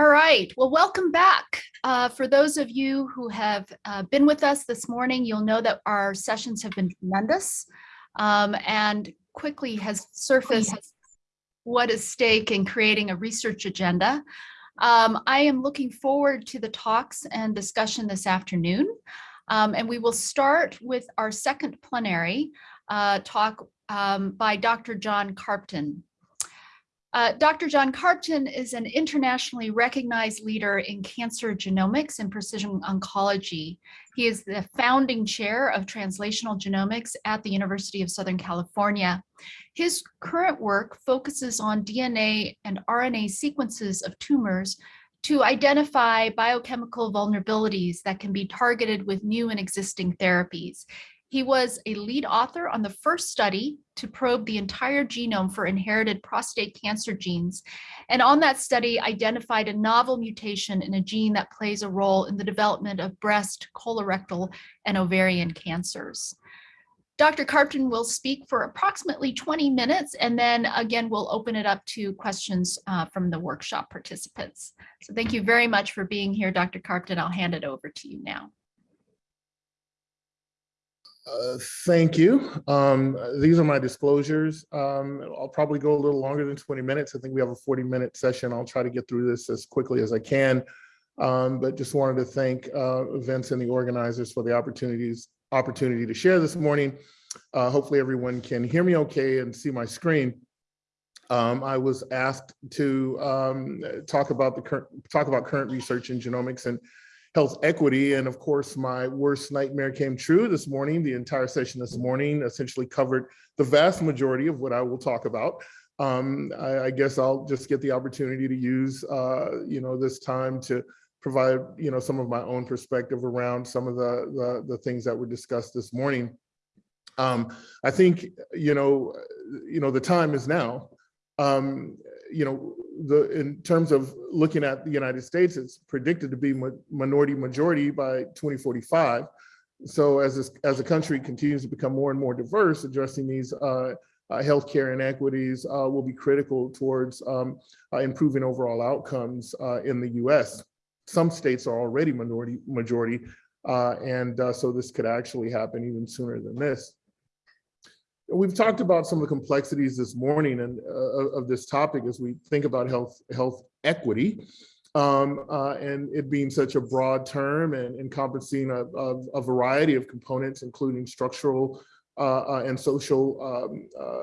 All right, well, welcome back. Uh, for those of you who have uh, been with us this morning, you'll know that our sessions have been tremendous um, and quickly has surfaced what is stake in creating a research agenda. Um, I am looking forward to the talks and discussion this afternoon. Um, and we will start with our second plenary uh, talk um, by Dr. John Carpten. Uh, Dr. John Carpten is an internationally recognized leader in cancer genomics and precision oncology. He is the founding chair of translational genomics at the University of Southern California. His current work focuses on DNA and RNA sequences of tumors to identify biochemical vulnerabilities that can be targeted with new and existing therapies. He was a lead author on the first study to probe the entire genome for inherited prostate cancer genes. And on that study identified a novel mutation in a gene that plays a role in the development of breast, colorectal, and ovarian cancers. Dr. Carpten will speak for approximately 20 minutes, and then again, we'll open it up to questions uh, from the workshop participants. So thank you very much for being here, Dr. Carpten. I'll hand it over to you now. Uh, thank you. Um, these are my disclosures. Um, I'll probably go a little longer than 20 minutes. I think we have a 40 minute session. I'll try to get through this as quickly as I can. Um, but just wanted to thank uh, Vince and the organizers for the opportunities opportunity to share this morning. Uh, hopefully everyone can hear me okay and see my screen. Um, I was asked to um, talk about the current talk about current research in genomics and health equity. And of course, my worst nightmare came true this morning. The entire session this morning essentially covered the vast majority of what I will talk about. Um, I, I, guess I'll just get the opportunity to use, uh, you know, this time to provide, you know, some of my own perspective around some of the, the, the things that were discussed this morning. Um, I think, you know, you know, the time is now. Um, you know, the in terms of looking at the United States, it's predicted to be minority majority by 2045. So as this, as the country continues to become more and more diverse, addressing these uh, uh, healthcare inequities uh, will be critical towards um, uh, improving overall outcomes uh, in the U.S. Some states are already minority majority, uh, and so this could actually happen even sooner than this. We've talked about some of the complexities this morning and uh, of this topic as we think about health health equity. Um, uh, and it being such a broad term and encompassing a, a, a variety of components, including structural uh, uh and social um, uh,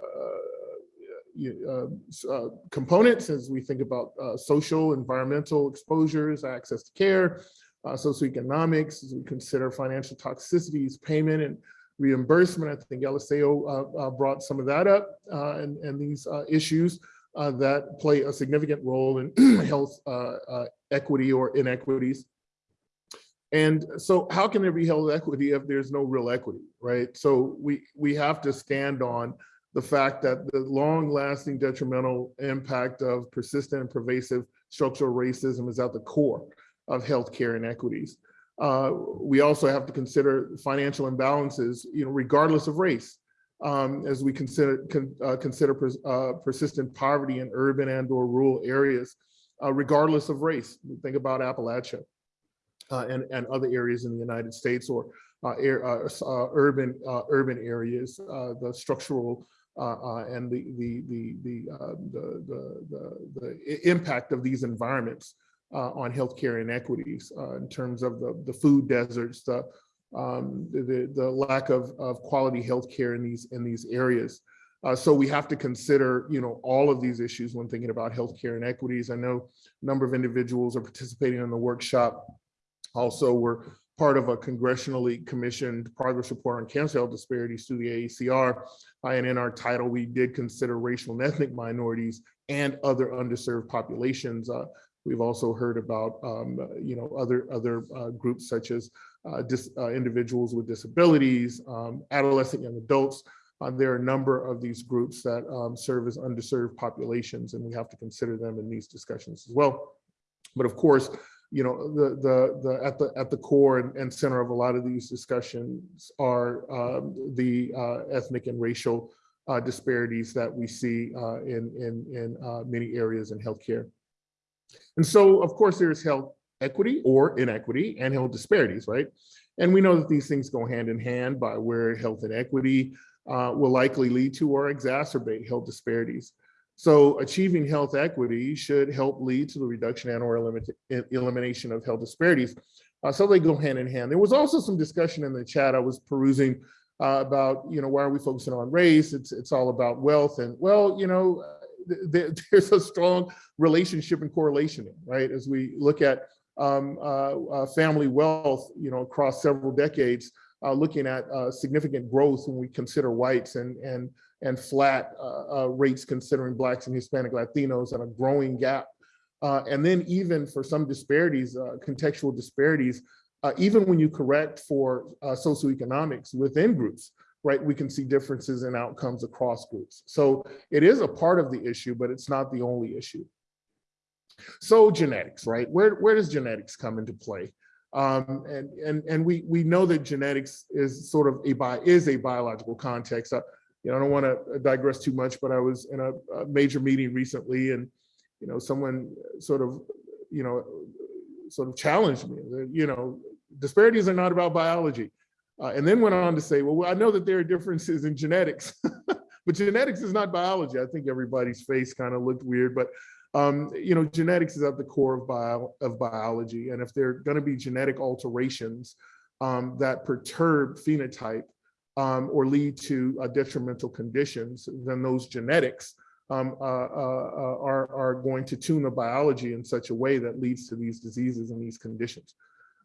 uh, components as we think about social, environmental exposures, access to care, socioeconomics, as we consider financial toxicities, payment, and reimbursement. I think Eliseo uh, uh, brought some of that up uh, and, and these issues that play a significant role in health equity or inequities. And so how can there be health equity if there's no real equity, right? So we, we have to stand on the fact that the long lasting detrimental impact of persistent and pervasive structural racism is at the core of healthcare inequities. Uh, we also have to consider financial imbalances, you know, regardless of race, um, as we consider con, uh, consider pers uh, persistent poverty in urban and or rural areas, uh, regardless of race. Think about Appalachia uh, and, and other areas in the United States or uh, air, urban urban areas, the structural and the the the the, the the the the impact of these environments uh, on healthcare inequities uh, in terms of the, the food deserts, the, um, the, the lack of, of quality healthcare in these, in these areas. Uh, so we have to consider, you know, all of these issues when thinking about healthcare inequities. I know a number of individuals are participating in the workshop. Also, we're part of a congressionally commissioned progress report on cancer health disparities through the AACR. Uh, and in our title, we did consider racial and ethnic minorities and other underserved populations. Uh, We've also heard about, um, you know, other other uh, groups such as uh, dis, uh, individuals with disabilities, um, adolescent young adults. Uh, there are a number of these groups that um, serve as underserved populations, and we have to consider them in these discussions as well. But of course, you know, the the the at the at the core and, and center of a lot of these discussions are um, the uh, ethnic and racial uh, disparities that we see in in in many areas in healthcare. And so, of course, there's health equity or inequity and health disparities, right? And we know that these things go hand in hand by where health inequity uh, will likely lead to or exacerbate health disparities. So achieving health equity should help lead to the reduction and or elimination of health disparities. Uh, so they go hand in hand. There was also some discussion in the chat I was perusing uh, about, you know, why are we focusing on race? It's, it's all about wealth. And well, you know, th there's a strong relationship and correlation, right? As we look at um, uh, uh, family wealth, you know, across several decades, uh, looking at uh, significant growth when we consider whites and and and flat rates considering blacks and Hispanic Latinos and a growing gap. and then even for some disparities, contextual disparities, even when you correct for socioeconomics within groups, right, we can see differences in outcomes across groups. So it is a part of the issue, but it's not the only issue. So genetics, right? Where, where does genetics come into play? Um, and and and we we know that genetics is sort of a bi is a biological context. Uh, you know, I don't want to digress too much, but I was in a, a, major meeting recently, and you know, someone sort of, you know, sort of challenged me. You know, disparities are not about biology, uh, and then went on to say, well, I know that there are differences in genetics, but genetics is not biology. I think everybody's face kind of looked weird, but um, you know, genetics is at the core of, bio, of biology. And if there are gonna be genetic alterations um, that perturb phenotype um, or lead to uh, detrimental conditions, then those genetics um, uh, uh, uh, are, are going to tune the biology in such a way that leads to these diseases and these conditions.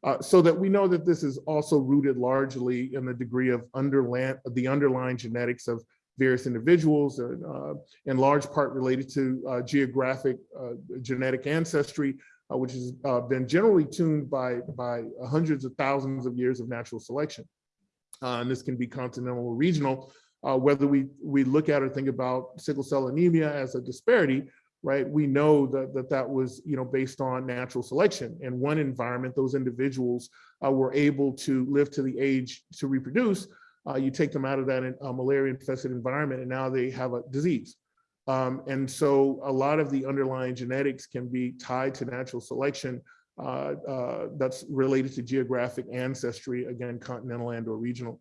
Uh, so that we know that this is also rooted largely in the degree of underland, the underlying genetics of various individuals, uh, in large part related to uh, geographic uh, genetic ancestry, uh, which has been generally tuned by, by hundreds of thousands of years of natural selection. and this can be continental or regional, whether we, we look at or think about sickle cell anemia as a disparity, right? We know that that, that was, you know, based on natural selection. In one environment, those individuals were able to live to the age to reproduce, uh, you take them out of that uh, malaria infested environment and now they have a disease. Um, and so a lot of the underlying genetics can be tied to natural selection uh, uh that's related to geographic ancestry, again, continental and or regional.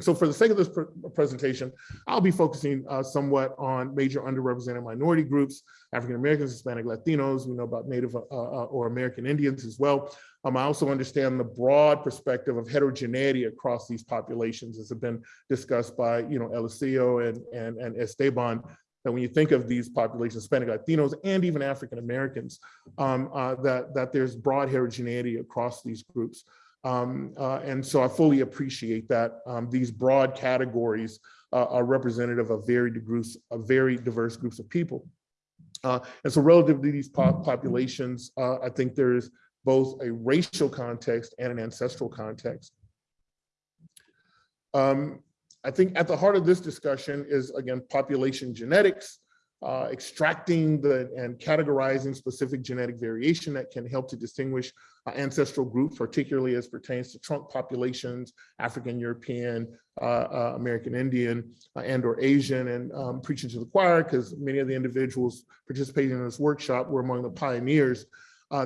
So for the sake of this pr presentation, I'll be focusing uh, somewhat on major underrepresented minority groups, African Americans, Hispanic Latinos, we know about Native uh, uh, or American Indians as well. Um, I also understand the broad perspective of heterogeneity across these populations as have been discussed by, you know, Eliseo and, and, and Esteban, that when you think of these populations, Hispanic Latinos and even African Americans, um, uh, that, that there's broad heterogeneity across these groups. Um, uh, and so I fully appreciate that um, these broad categories uh, are representative of very, groups, of very diverse groups of people. Uh, and so relative to these pop populations, uh, I think there's both a racial context and an ancestral context. Um, I think at the heart of this discussion is, again, population genetics, uh, extracting the and categorizing specific genetic variation that can help to distinguish uh, ancestral groups, particularly as pertains to trunk populations, African, European, uh, uh American Indian, uh, and or Asian, and um, preaching to the choir, because many of the individuals participating in this workshop were among the pioneers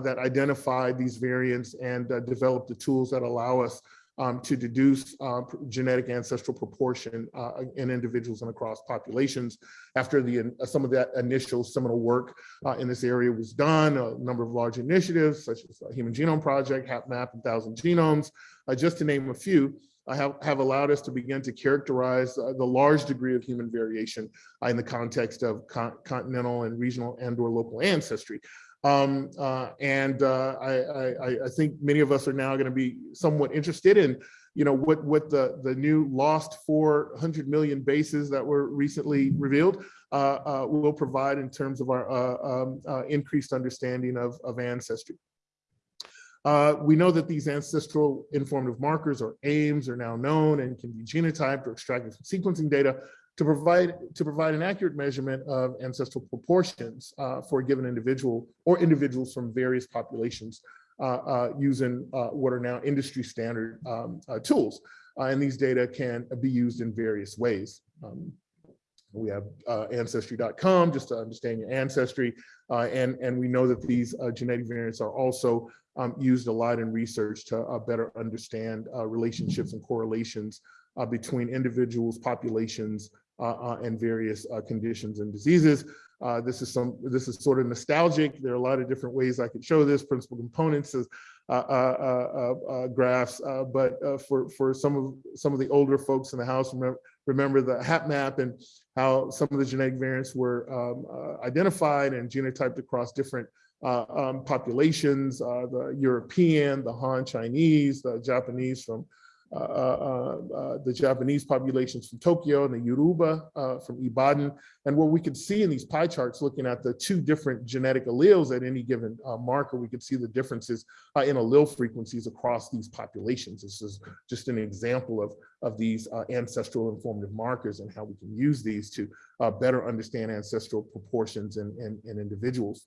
that identified these variants and developed the tools that allow us um, to deduce uh, genetic ancestral proportion uh, in individuals and across populations. After the uh, some of that initial seminal work uh, in this area was done, a number of large initiatives such as the Human Genome Project, HapMap, and Thousand Genomes, uh, just to name a few, have, have allowed us to begin to characterize uh, the large degree of human variation uh, in the context of con continental and regional and or local ancestry. Um, uh, and uh, I, I, I, think many of us are now going to be somewhat interested in, you know, what what the the new lost 400 million bases that were recently revealed uh, uh will provide in terms of our uh, um, uh, increased understanding of, of ancestry. we know that these ancestral informative markers or AIMs are now known and can be genotyped or extracted from sequencing data to provide to provide an accurate measurement of ancestral proportions uh, for a given individual or individuals from various populations uh, uh, using uh, what are now industry standard um, uh, tools. Uh, and these data can be used in various ways. Um, We have ancestry.com just to understand your ancestry. And, and we know that these genetic variants are also um, used a lot in research to better understand relationships and correlations uh, between individuals, populations, and various uh, conditions and diseases. Uh, this is some, this is sort of nostalgic. There are a lot of different ways I could show this. Principal components is uh, uh, uh, uh, graphs, uh, but uh, for for some of some of the older folks in the house, remember, remember the HapMap and how some of the genetic variants were um, uh, identified and genotyped across different uh, um, populations, uh, the European, the Han Chinese, the Japanese from uh, uh, uh, the Japanese populations from Tokyo and the Yoruba uh, from Ibadan. And what we could see in these pie charts, looking at the two different genetic alleles at any given uh, marker, we could see the differences uh, in allele frequencies across these populations. This is just an example of, of these uh, ancestral informative markers and how we can use these to uh, better understand ancestral proportions in, in, in individuals.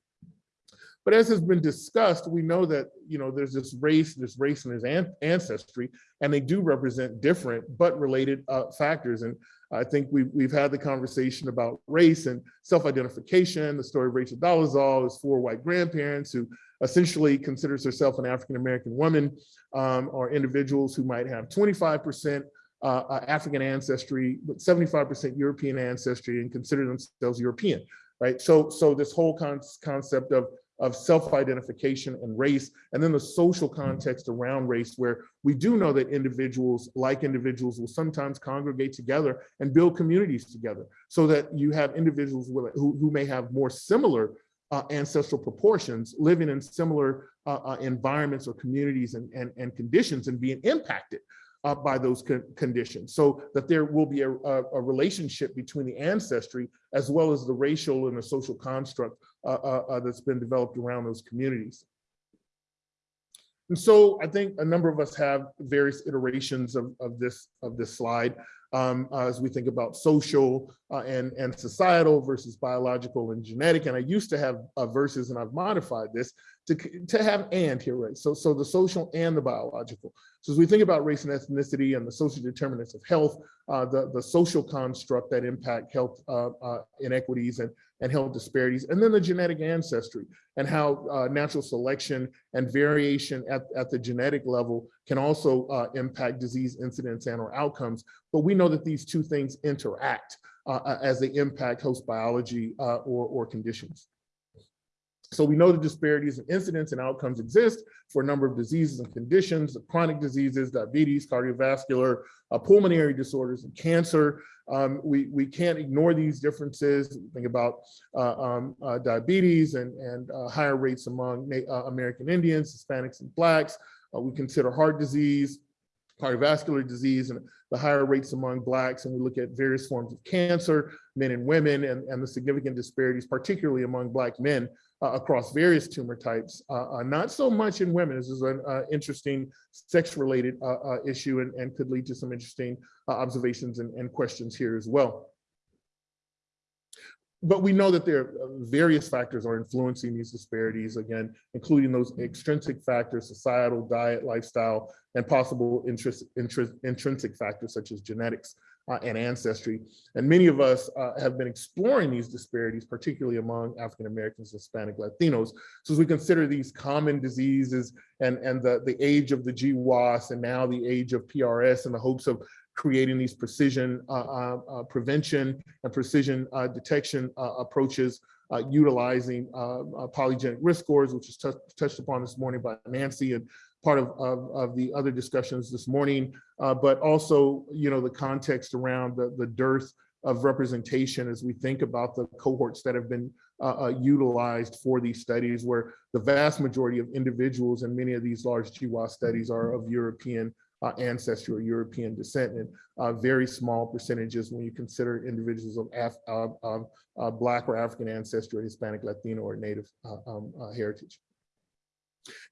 But as has been discussed, we know that, you know, there's this race, this race and this an- ancestry, and they do represent different but related uh, factors. And I think we've, we've had the conversation about race and self-identification. The story of Rachel Dolezal is four white grandparents who essentially considers herself an African-American woman um, or individuals who might have 25% uh, uh, African ancestry, but 75% European ancestry and consider themselves European, right? So, so this whole con- concept of of self-identification and race, and then the social context around race, where we do know that individuals, like individuals, will sometimes congregate together and build communities together, so that you have individuals who, who may have more similar uh, ancestral proportions, living in similar uh, uh, environments or communities and, and, and conditions and being impacted uh, by those con- conditions, so that there will be a, a, a relationship between the ancestry as well as the racial and the social construct that's been developed around those communities. And so I think a number of us have various iterations of, of this of this slide um, as we think about social uh, and, and societal versus biological and genetic. And I used to have uh, verses and I've modified this to, to have and here, right? So, so the social and the biological. So as we think about race and ethnicity and the social determinants of health, uh, the, the social construct that impact health uh, uh, inequities and, and health disparities, and then the genetic ancestry and how uh, natural selection and variation at, at the genetic level can also uh, impact disease incidence and or outcomes. But we know that these two things interact uh, as they impact host biology uh, or, or conditions. So we know the disparities in incidence and outcomes exist for a number of diseases and conditions, chronic diseases, diabetes, cardiovascular, uh, pulmonary disorders, and cancer. Um, we, we can't ignore these differences. Think about uh, um, uh, diabetes and, and uh, higher rates among uh, American Indians, Hispanics, and Blacks. Uh, we consider heart disease, cardiovascular disease, and the higher rates among Blacks. And we look at various forms of cancer, men and women, and, and the significant disparities, particularly among Black men uh, across various tumor types, uh, uh, not so much in women. This is an uh, interesting sex-related uh, issue and, and could lead to some interesting observations and, and questions here as well. But we know that there are various factors are influencing these disparities, again, including those extrinsic factors, societal, diet, lifestyle, and possible interest, interest, intrinsic factors such as genetics and ancestry. And many of us uh, have been exploring these disparities, particularly among African Americans, Hispanic, Latinos. So as we consider these common diseases and, and the, the age of the GWAS and now the age of PRS in the hopes of creating these precision uh, uh, uh, prevention and precision uh, detection approaches uh, utilizing uh, uh, polygenic risk scores, which is touched upon this morning by Nancy and part of, of, of the other discussions this morning, uh, but also, you know, the context around the, the dearth of representation as we think about the cohorts that have been uh, uh, utilized for these studies, where the vast majority of individuals in many of these large GWAS studies are of European uh, ancestry or European descent, and uh, very small percentages when you consider individuals of Af uh, uh, Black or African ancestry or Hispanic, Latino, or Native um, heritage.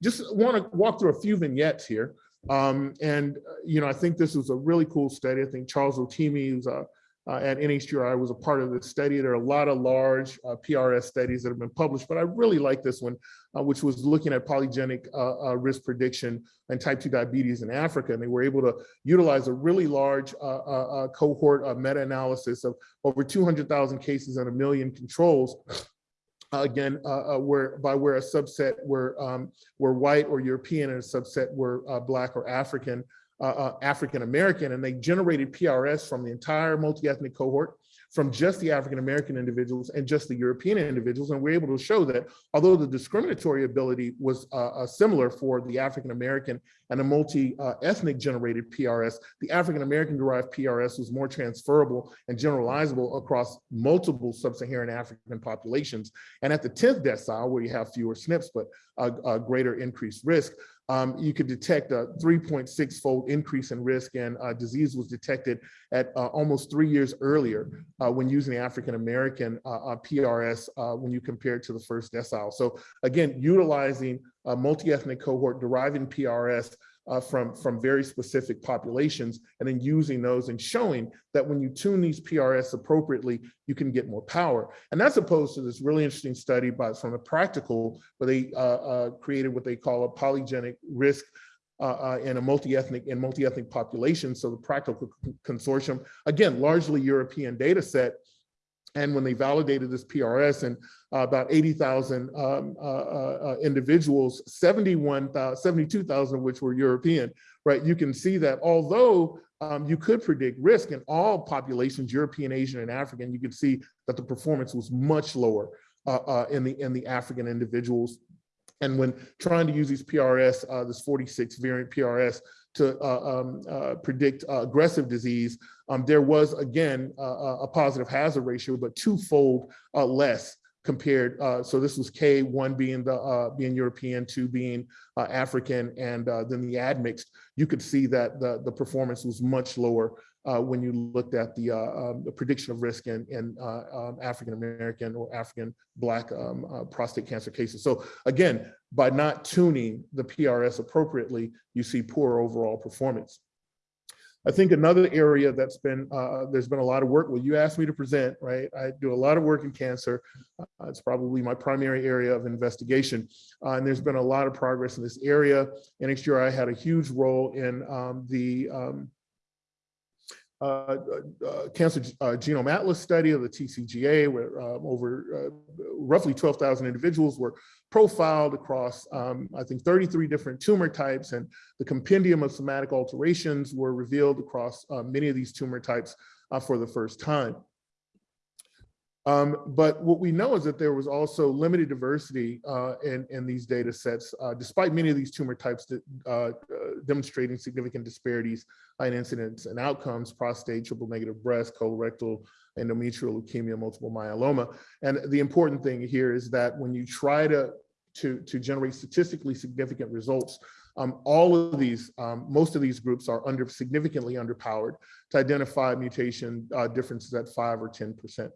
Just want to walk through a few vignettes here. Um, and, uh, you know, I think this was a really cool study. I think Charles Rotimi, who's a, uh, at NHGRI was a part of this study. There are a lot of large uh, PRS studies that have been published, but I really like this one, uh, which was looking at polygenic uh, uh, risk prediction and type 2 diabetes in Africa. And they were able to utilize a really large uh, uh, cohort of meta-analysis of over 200,000 cases and a million controls again, uh, uh, where by where a subset were um, were white or European and a subset were uh, black or African, uh, uh, African American, and they generated PRS from the entire multi-ethnic cohort from just the African American individuals and just the European individuals. And we're able to show that although the discriminatory ability was uh, uh, similar for the African American and a multi-ethnic generated PRS, the African American derived PRS was more transferable and generalizable across multiple sub-Saharan African populations. And at the 10th decile, where you have fewer SNPs, but a, a greater increased risk, um, you could detect a 3.6 fold increase in risk and uh, disease was detected at uh, almost three years earlier uh, when using the African American uh, uh, PRS uh, when you compare it to the first decile. So again, utilizing a multi-ethnic cohort deriving PRS uh, from, from very specific populations and then using those and showing that when you tune these PRS appropriately, you can get more power. And that's opposed to this really interesting study by, from the practical, where they uh, uh, created what they call a polygenic risk uh, uh, in a multi-ethnic and multi-ethnic population. So the practical consortium, again, largely European data set, and when they validated this PRS and uh, about 80,000 um, uh, uh, individuals, 71,000, 72,000 of which were European, right? You can see that although um, you could predict risk in all populations, European, Asian, and African, you could see that the performance was much lower uh, uh, in the in the African individuals. And when trying to use these PRS, uh, this 46 variant PRS, to uh, um, uh, predict uh, aggressive disease, um, there was again a positive hazard ratio, but twofold less compared. so this was K, one being the being European, two being African, and then the admixed. You could see that the the performance was much lower uh, when you looked at the, uh, um, the prediction of risk in, in uh, um, African American or African Black um, uh, prostate cancer cases. So again, by not tuning the PRS appropriately, you see poor overall performance. I think another area that's been, uh, there's been a lot of work, well, you asked me to present, right? I do a lot of work in cancer. Uh, it's probably my primary area of investigation. Uh, and there's been a lot of progress in this area. NHGRI had a huge role in um, the um, uh, uh, cancer uh, genome atlas study of the TCGA, where um, over roughly 12,000 individuals were profiled across, um, I think, 33 different tumor types, and the compendium of somatic alterations were revealed across many of these tumor types for the first time. Um, but what we know is that there was also limited diversity uh, in, in these data sets, uh, despite many of these tumor types that, uh, demonstrating significant disparities in incidence and outcomes, prostate, triple negative breast, colorectal, endometrial leukemia, multiple myeloma. And the important thing here is that when you try to, to, to generate statistically significant results, um, all of these, um, most of these groups are under significantly underpowered to identify mutation uh, differences at five or 10%.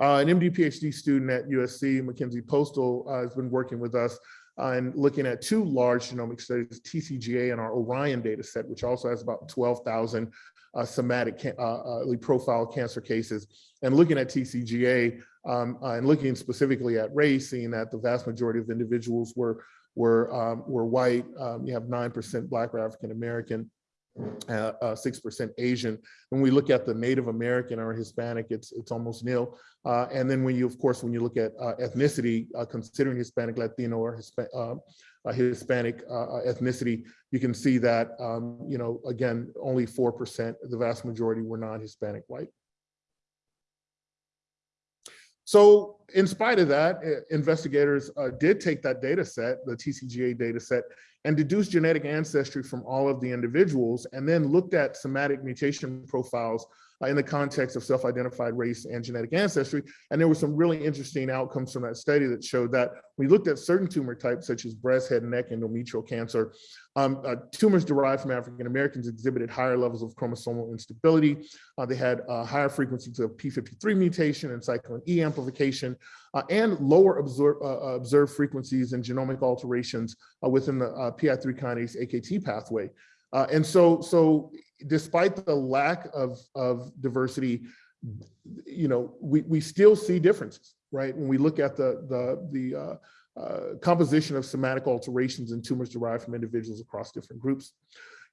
Uh, an MD PhD student at USC, Mackenzie Postal, uh, has been working with us and looking at two large genomic studies, TCGA and our ORIEN data set, which also has about 12,000 uh, somatic uh, uh profile cancer cases. And looking at TCGA um, uh, and looking specifically at race, seeing that the vast majority of individuals were were um, were white. Um, you have 9% Black or African American, uh, 6% Asian. When we look at the Native American or Hispanic, it's it's almost nil. Uh, and then when you, of course, when you look at uh, ethnicity, uh, considering Hispanic, Latino, or Hispa uh, uh, Hispanic ethnicity, you can see that, um, you know, again, only 4%, the vast majority were non-Hispanic white. So in spite of that, investigators did take that data set, the TCGA data set, and deduced genetic ancestry from all of the individuals and then looked at somatic mutation profiles uh, in the context of self-identified race and genetic ancestry. And there were some really interesting outcomes from that study that showed that we looked at certain tumor types such as breast, head, neck, endometrial cancer. Um, uh, tumors derived from African Americans exhibited higher levels of chromosomal instability. Uh, they had uh, higher frequencies of P53 mutation and cyclin E amplification, uh, and lower observe, uh, observed frequencies and genomic alterations within the PI3 kinase AKT pathway. Uh, and so, so despite the lack of, of diversity, you know, we, we still see differences, right? When we look at the, the, the uh, uh, composition of somatic alterations in tumors derived from individuals across different groups.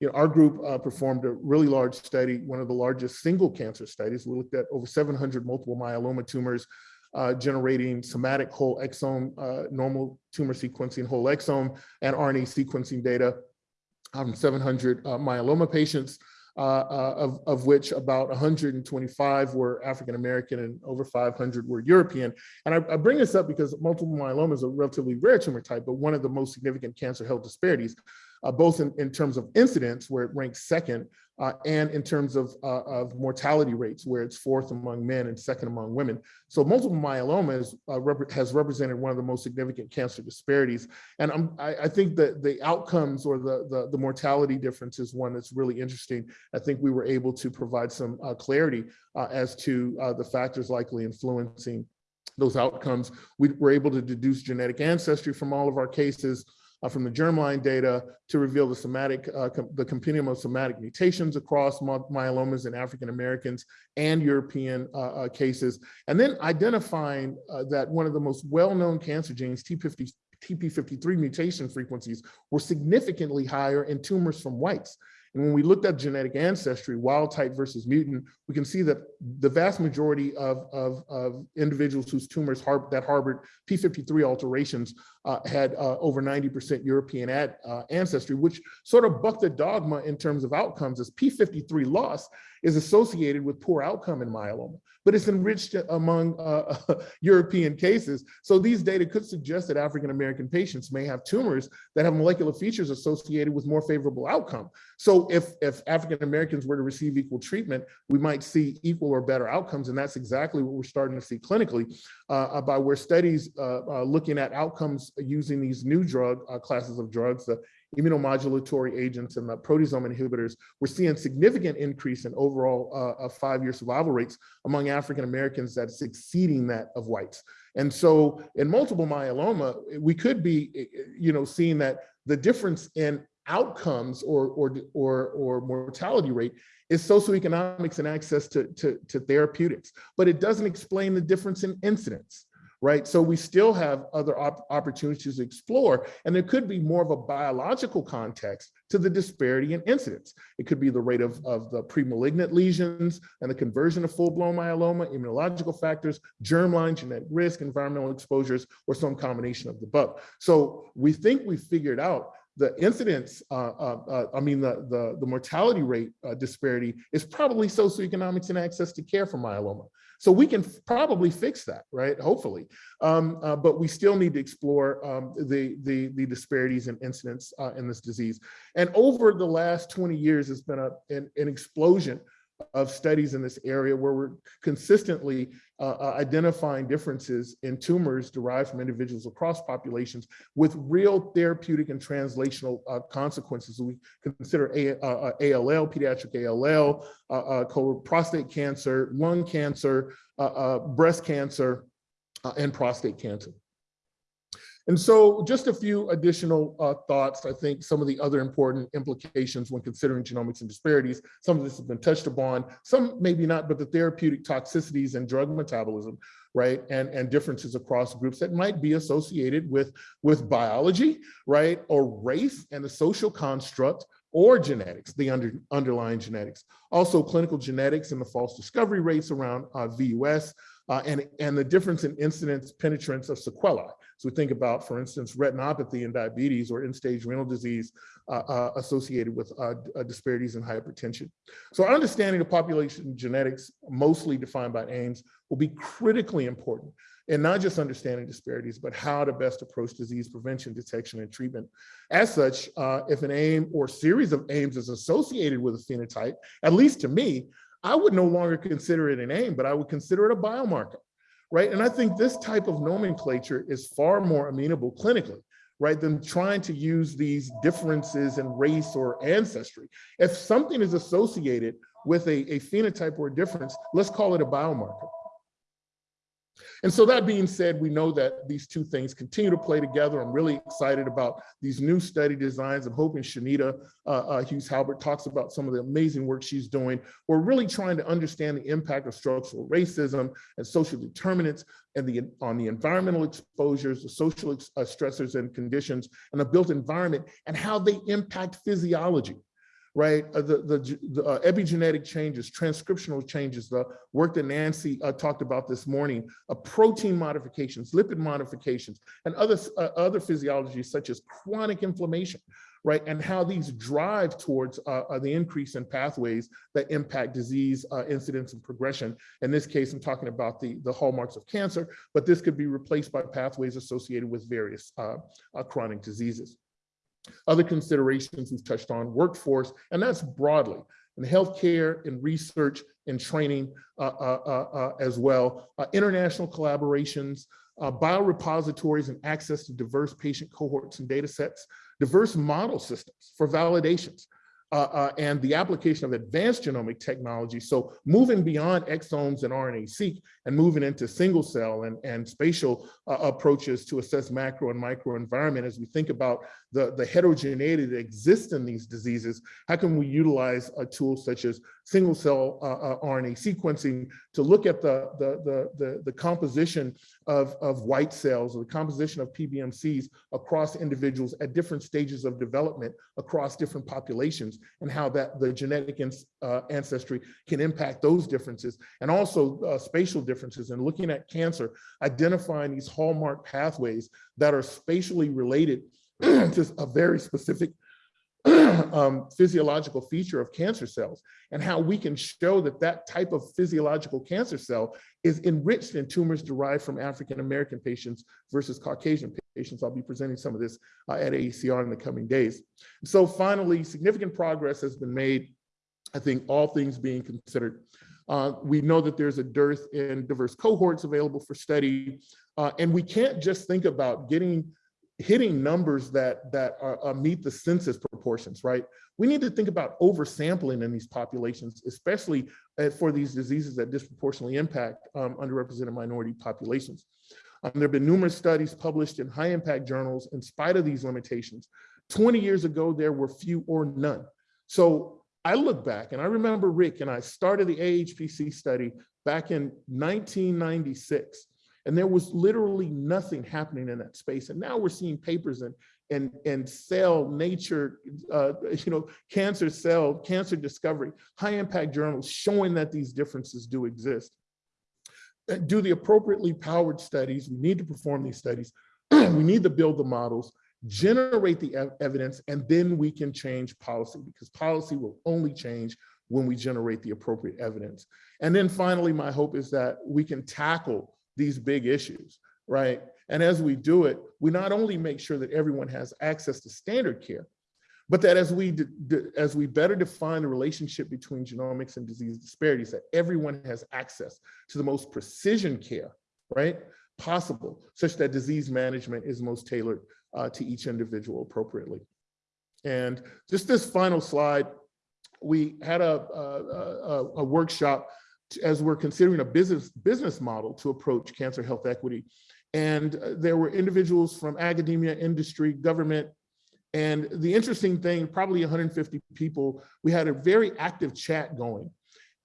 You know, our group uh, performed a really large study, one of the largest single cancer studies. We looked at over 700 multiple myeloma tumors uh, generating somatic whole exome, uh, normal tumor sequencing whole exome and RNA sequencing data from 700 uh, myeloma patients, uh, uh, of, of which about 125 were African-American and over 500 were European. And I, I bring this up because multiple myeloma is a relatively rare tumor type, but one of the most significant cancer health disparities, uh, both in, in terms of incidence, where it ranks second, uh, and in terms of, uh, of mortality rates, where it's fourth among men and second among women. So multiple myeloma is, uh, rep has represented one of the most significant cancer disparities. And I, I think that the outcomes or the, the, the, mortality difference is one that's really interesting. I think we were able to provide some uh, clarity uh, as to the factors likely influencing those outcomes. We were able to deduce genetic ancestry from all of our cases from the germline data to reveal the somatic, uh, the compendium of somatic mutations across myelomas in African Americans and European uh, uh cases, and then identifying uh, that one of the most well-known cancer genes, T50, TP53 mutation frequencies were significantly higher in tumors from whites. And when we looked at genetic ancestry, wild type versus mutant, we can see that the vast majority of, of, of individuals whose tumors har that harbored P53 alterations uh, had uh, over 90% European ad, uh, ancestry, which sort of bucked the dogma in terms of outcomes as P53 loss is associated with poor outcome in myeloma but it's enriched among uh, European cases. So these data could suggest that African-American patients may have tumors that have molecular features associated with more favorable outcome. So if, if African-Americans were to receive equal treatment, we might see equal or better outcomes. And that's exactly what we're starting to see clinically uh, by where studies uh, uh looking at outcomes using these new drug uh, classes of drugs, the immunomodulatory agents and the proteasome inhibitors, we're seeing significant increase in overall uh, five-year survival rates among African Americans that's exceeding that of whites. And so in multiple myeloma, we could be, eh, eh, you know, seeing that the difference in outcomes or, or, or, or mortality rate is socioeconomics and access to, to, to therapeutics, but it doesn't explain the difference in incidence right? So we still have other op opportunities to explore, and there could be more of a biological context to the disparity in incidence. It could be the rate of, of the pre-malignant lesions and the conversion of full-blown myeloma, immunological factors, germline, genetic risk, environmental exposures, or some combination of the above. So we think we figured out the incidence, uh, uh, uh, I mean, the, the, the mortality rate uh, disparity is probably socioeconomics and access to care for myeloma. So we can probably fix that, right? Hopefully. Um, uh, but we still need to explore um, the, the, the, disparities and incidence uh, in this disease. And over the last 20 years, it's been a, an, an explosion of studies in this area where we're consistently uh, uh, identifying differences in tumors derived from individuals across populations with real therapeutic and translational uh, consequences. We consider A, uh, uh ALL, pediatric ALL, uh, prostate cancer, lung cancer, breast cancer, and prostate cancer. And so just a few additional uh, thoughts. I think some of the other important implications when considering genomics and disparities, some of this has been touched upon, some maybe not, but the therapeutic toxicities and drug metabolism, right? And, and differences across groups that might be associated with, with biology, right? Or race and the social construct or genetics, the under, underlying genetics. Also clinical genetics and the false discovery rates around uh, VUS uh, and, and the difference in incidence penetrance of sequelae. So we think about, for instance, retinopathy and diabetes or end-stage renal disease uh, uh, associated with uh, uh, disparities in hypertension. So our understanding of population genetics, mostly defined by AIMS, will be critically important in not just understanding disparities, but how to best approach disease prevention, detection, and treatment. As such, uh, if an AIM or series of AIMs is associated with a phenotype, at least to me, I would no longer consider it an AIM, but I would consider it a biomarker right? And I think this type of nomenclature is far more amenable clinically, right, than trying to use these differences in race or ancestry. If something is associated with a, a phenotype or a difference, let's call it a biomarker. And so that being said, we know that these two things continue to play together. I'm really excited about these new study designs. I'm hoping Chanita uh, uh, Hughes Halbert talks about some of the amazing work she's doing. We're really trying to understand the impact of structural racism and social determinants and the on the environmental exposures, the social uh, stressors and conditions, and the built environment, and how they impact physiology right? Uh, the the, the uh, epigenetic changes, transcriptional changes, the work that Nancy uh, talked about this morning, uh, protein modifications, lipid modifications, and other, uh, other physiologies such as chronic inflammation, right? And how these drive towards uh, the increase in pathways that impact disease incidence and progression. In this case, I'm talking about the, the hallmarks of cancer, but this could be replaced by pathways associated with various chronic diseases. Other considerations we've touched on, workforce, and that's broadly in healthcare, in research, in training uh, uh, uh, uh as well, uh, international collaborations, biorepositories and access to diverse patient cohorts and data sets, diverse model systems for validations, uh, uh, and the application of advanced genomic technology. So moving beyond exomes and RNA-seq and moving into single cell and, and spatial uh, approaches to assess macro and micro environment as we think about the, the heterogeneity that exists in these diseases, how can we utilize a tool such as single cell uh, uh, RNA sequencing to look at the, the, the, the, the composition of, of white cells or the composition of PBMCs across individuals at different stages of development across different populations and how that the genetic uh, ancestry can impact those differences and also uh, spatial differences and looking at cancer, identifying these hallmark pathways that are spatially related to a very specific um, physiological feature of cancer cells and how we can show that that type of physiological cancer cell is enriched in tumors derived from African-American patients versus Caucasian patients. I'll be presenting some of this uh, at AACR in the coming days. So finally, significant progress has been made, I think all things being considered. Uh, we know that there's a dearth in diverse cohorts available for study, uh, and we can't just think about getting hitting numbers that that are, uh, meet the census proportions, right? We need to think about oversampling in these populations, especially uh, for these diseases that disproportionately impact um, underrepresented minority populations. Um, there have been numerous studies published in high impact journals in spite of these limitations. 20 years ago, there were few or none. So I look back and I remember Rick and I started the AHPC study back in 1996. And there was literally nothing happening in that space. And now we're seeing papers and and and cell nature, uh, you know, cancer cell, cancer discovery, high impact journals showing that these differences do exist. Uh, do the appropriately powered studies. We need to perform these studies. we need to build the models, generate the ev evidence, and then we can change policy because policy will only change when we generate the appropriate evidence. And then finally, my hope is that we can tackle these big issues, right? And as we do it, we not only make sure that everyone has access to standard care, but that as we as we better define the relationship between genomics and disease disparities, that everyone has access to the most precision care, right, possible, such that disease management is most tailored uh, to each individual appropriately. And just this final slide, we had a, a, a, a workshop as we're considering a business business model to approach cancer health equity. And uh, there were individuals from academia, industry, government, and the interesting thing, probably 150 people, we had a very active chat going.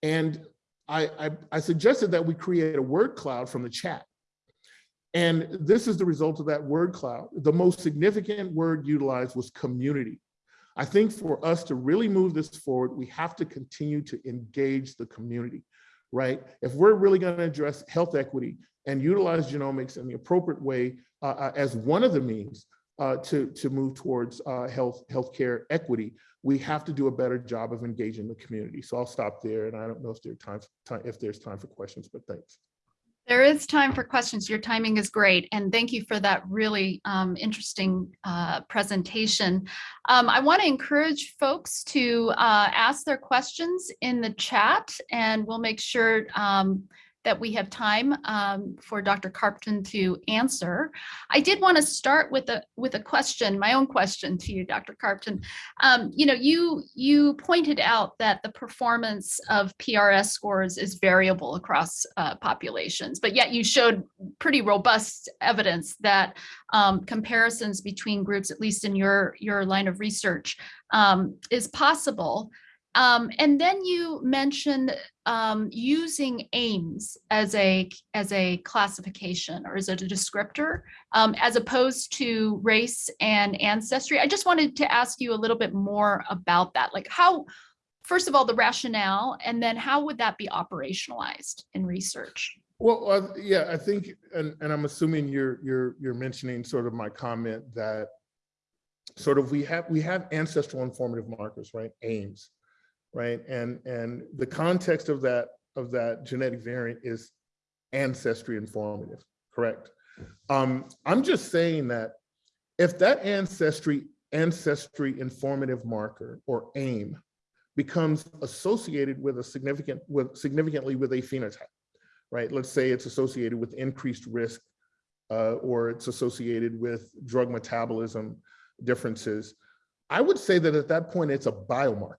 And I, I, I suggested that we create a word cloud from the chat. And this is the result of that word cloud. The most significant word utilized was community. I think for us to really move this forward, we have to continue to engage the community right? If we're really going to address health equity and utilize genomics in the appropriate way uh, uh, as one of the means uh, to, to move towards uh, health healthcare equity, we have to do a better job of engaging the community. So I'll stop there, and I don't know if there's time, time if there's time for questions, but thanks. There is time for questions. Your timing is great. And thank you for that really um, interesting uh, presentation. Um, I want to encourage folks to uh, ask their questions in the chat and we'll make sure um, that we have time um, for Dr. Carpten to answer. I did want to start with a with a question, my own question to you, Dr. Carpten. Um, you know, you you pointed out that the performance of PRS scores is variable across uh, populations, but yet you showed pretty robust evidence that um, comparisons between groups, at least in your your line of research, um, is possible. Um, and then you mentioned um, using AIMS as a as a classification or as a descriptor, um, as opposed to race and ancestry. I just wanted to ask you a little bit more about that. Like how, first of all, the rationale, and then how would that be operationalized in research? Well, uh, yeah, I think, and, and I'm assuming you're you're you're mentioning sort of my comment that sort of we have we have ancestral informative markers, right? AIMS right? And, and the context of that, of that genetic variant is ancestry informative, correct? Um, I'm just saying that if that ancestry, ancestry informative marker or AIM becomes associated with a significant, with significantly with a phenotype, right? Let's say it's associated with increased risk uh, or it's associated with drug metabolism differences. I would say that at that point, it's a biomarker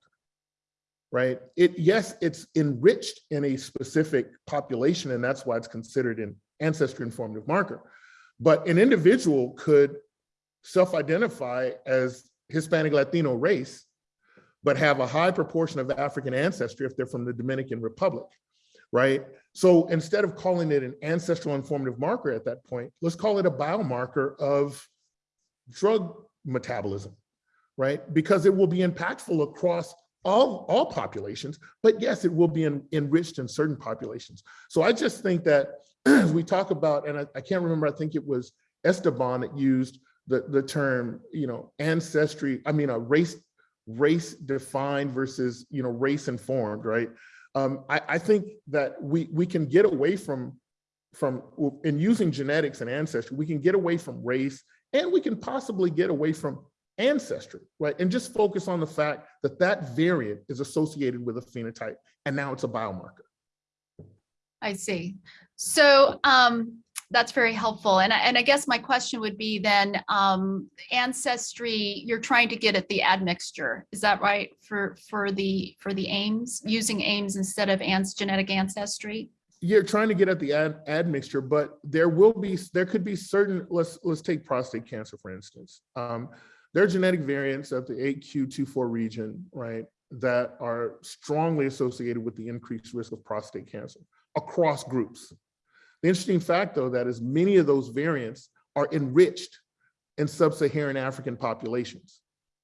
right? It yes, it's enriched in a specific population, and that's why it's considered an ancestry informative marker. But an individual could self-identify as Hispanic Latino race, but have a high proportion of African ancestry if they're from the Dominican Republic, right? So instead of calling it an ancestral informative marker at that point, let's call it a biomarker of drug metabolism, right? Because it will be impactful across all, all populations, but yes, it will be en enriched in certain populations. So I just think that as we talk about, and I, I, can't remember, I think it was Esteban that used the, the term, you know, ancestry, I mean, a race, race defined versus, you know, race informed, right? Um, I, I think that we, we can get away from, from, in using genetics and ancestry, we can get away from race and we can possibly get away from ancestry, right? And just focus on the fact that that variant is associated with a phenotype and now it's a biomarker. I see. So um, that's very helpful. And, and I guess my question would be then um, ancestry, you're trying to get at the admixture. Is that right for, for the for the AIMS, using AIMS instead of ans genetic ancestry? You're trying to get at the ad, admixture, but there will be, there could be certain, let's, let's take prostate cancer, for instance. Um, there are genetic variants of the 8q24 region, right, that are strongly associated with the increased risk of prostate cancer across groups. The interesting fact, though, that is many of those variants are enriched in sub-Saharan African populations.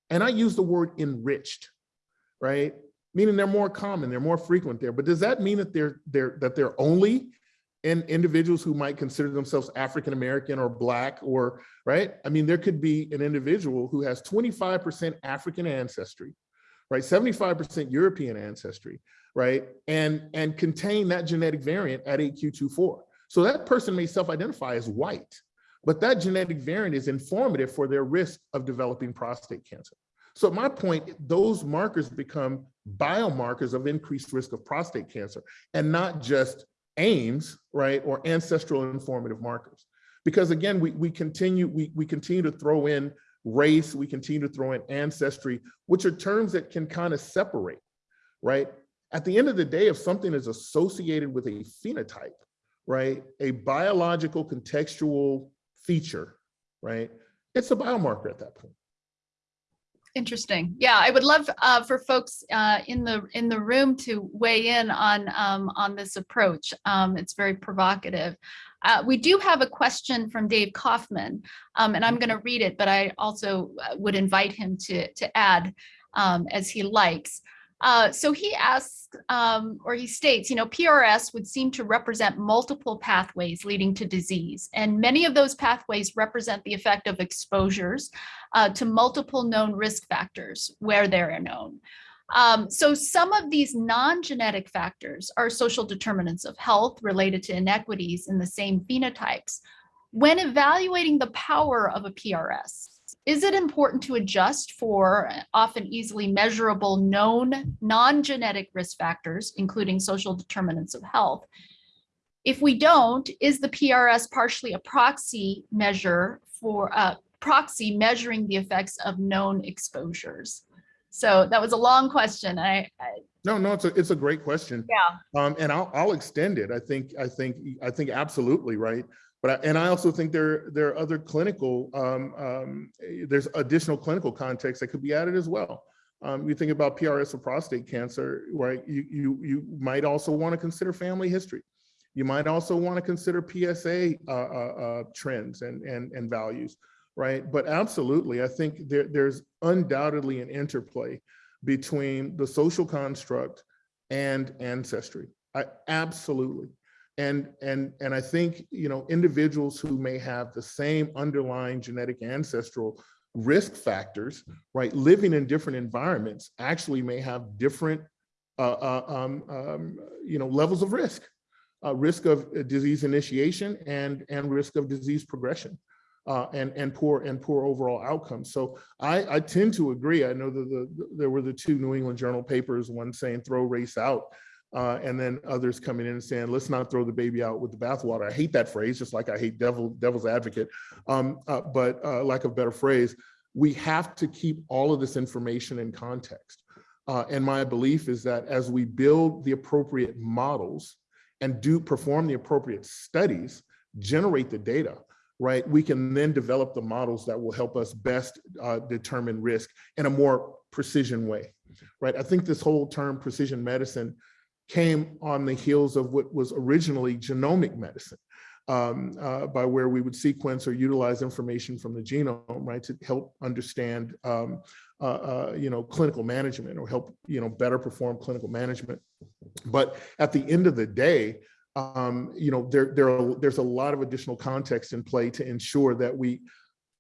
And I use the word enriched, right? Meaning they're more common, they're more frequent there. But does that mean that they're, they're, that they're only in individuals who might consider themselves African American or Black or, right? I mean, there could be an individual who has 25% African ancestry, right? 75% European ancestry, right? And, and contain that genetic variant at 8q24. So that person may self-identify as white, but that genetic variant is informative for their risk of developing prostate cancer. So my point, those markers become biomarkers of increased risk of prostate cancer and not just aims, right, or ancestral informative markers. Because again, we, we continue we, we continue to throw in race, we continue to throw in ancestry, which are terms that can kind of separate, right? At the end of the day, if something is associated with a phenotype, right, a biological contextual feature, right, it's a biomarker at that point. Interesting. Yeah, I would love uh, for folks uh, in the in the room to weigh in on um, on this approach. Um, it's very provocative. Uh, we do have a question from Dave Kaufman, um, and I'm going to read it, but I also uh, would invite him to to add um, as he likes. Uh, so he asks, um, or he states, you know, PRS would seem to represent multiple pathways leading to disease. And many of those pathways represent the effect of exposures uh, to multiple known risk factors where they're known. Um, so some of these non-genetic factors are social determinants of health related to inequities in the same phenotypes. When evaluating the power of a PRS, is it important to adjust for often easily measurable known non-genetic risk factors, including social determinants of health? If we don't, is the PRS partially a proxy measure for uh, proxy measuring the effects of known exposures? So that was a long question. I, I No, no, it's a, it's a great question. yeah, Um, and I'll, I'll extend it. I think, I think, I think absolutely right. But, I- and I also think there, there are other clinical, um, um, there's additional clinical context that could be added as well. Um, you think about PRS for prostate cancer, right? You, you, you might also want to consider family history. You might also want to consider PSA, uh, uh, uh, trends and, and, and values, right? But absolutely, I think there, there's undoubtedly an interplay between the social construct and ancestry. I absolutely. And and and I think, you know, individuals who may have the same underlying genetic ancestral risk factors, right, living in different environments actually may have different uh, uh, um, um, you know, levels of risk. Uh, risk of uh, disease initiation and and risk of disease progression uh, and and poor and poor overall outcomes. So I, I tend to agree. I know that the, the- there were the two New England Journal papers, one saying throw race out, uh, and then others coming in and saying let's not throw the baby out with the bathwater. I hate that phrase, just like I hate devil devil's advocate. Um, uh, but uh, lack of better phrase, we have to keep all of this information in context. Uh, and my belief is that as we build the appropriate models and do perform the appropriate studies, generate the data, right? We can then develop the models that will help us best uh, determine risk in a more precision way, right? I think this whole term precision medicine came on the heels of what was originally genomic medicine, um, uh, by where we would sequence or utilize information from the genome, right, to help understand, um, uh, uh, you know, clinical management or help, you know, better perform clinical management. But at the end of the day, um, you know, there, there are, there's a lot of additional context in play to ensure that we,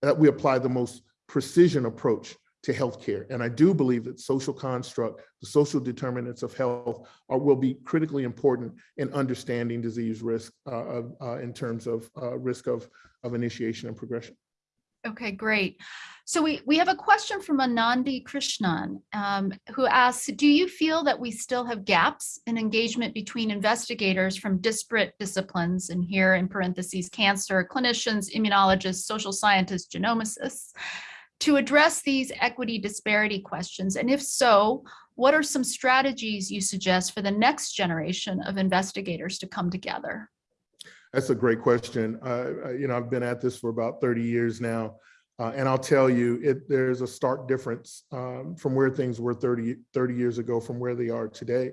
that we apply the most precision approach to healthcare. And I do believe that social construct, the social determinants of health are, will be critically important in understanding disease risk uh, uh, in terms of uh, risk of, of initiation and progression. Okay, great. So we, we have a question from Anandi Krishnan, um, who asks, do you feel that we still have gaps in engagement between investigators from disparate disciplines, and here in parentheses, cancer, clinicians, immunologists, social scientists, genomicists, to address these equity disparity questions? And if so, what are some strategies you suggest for the next generation of investigators to come together? That's a great question. Uh, uh, you know, I've been at this for about 30 years now. Uh, and I'll tell you, it, there's a stark difference um, from where things were 30, 30 years ago from where they are today,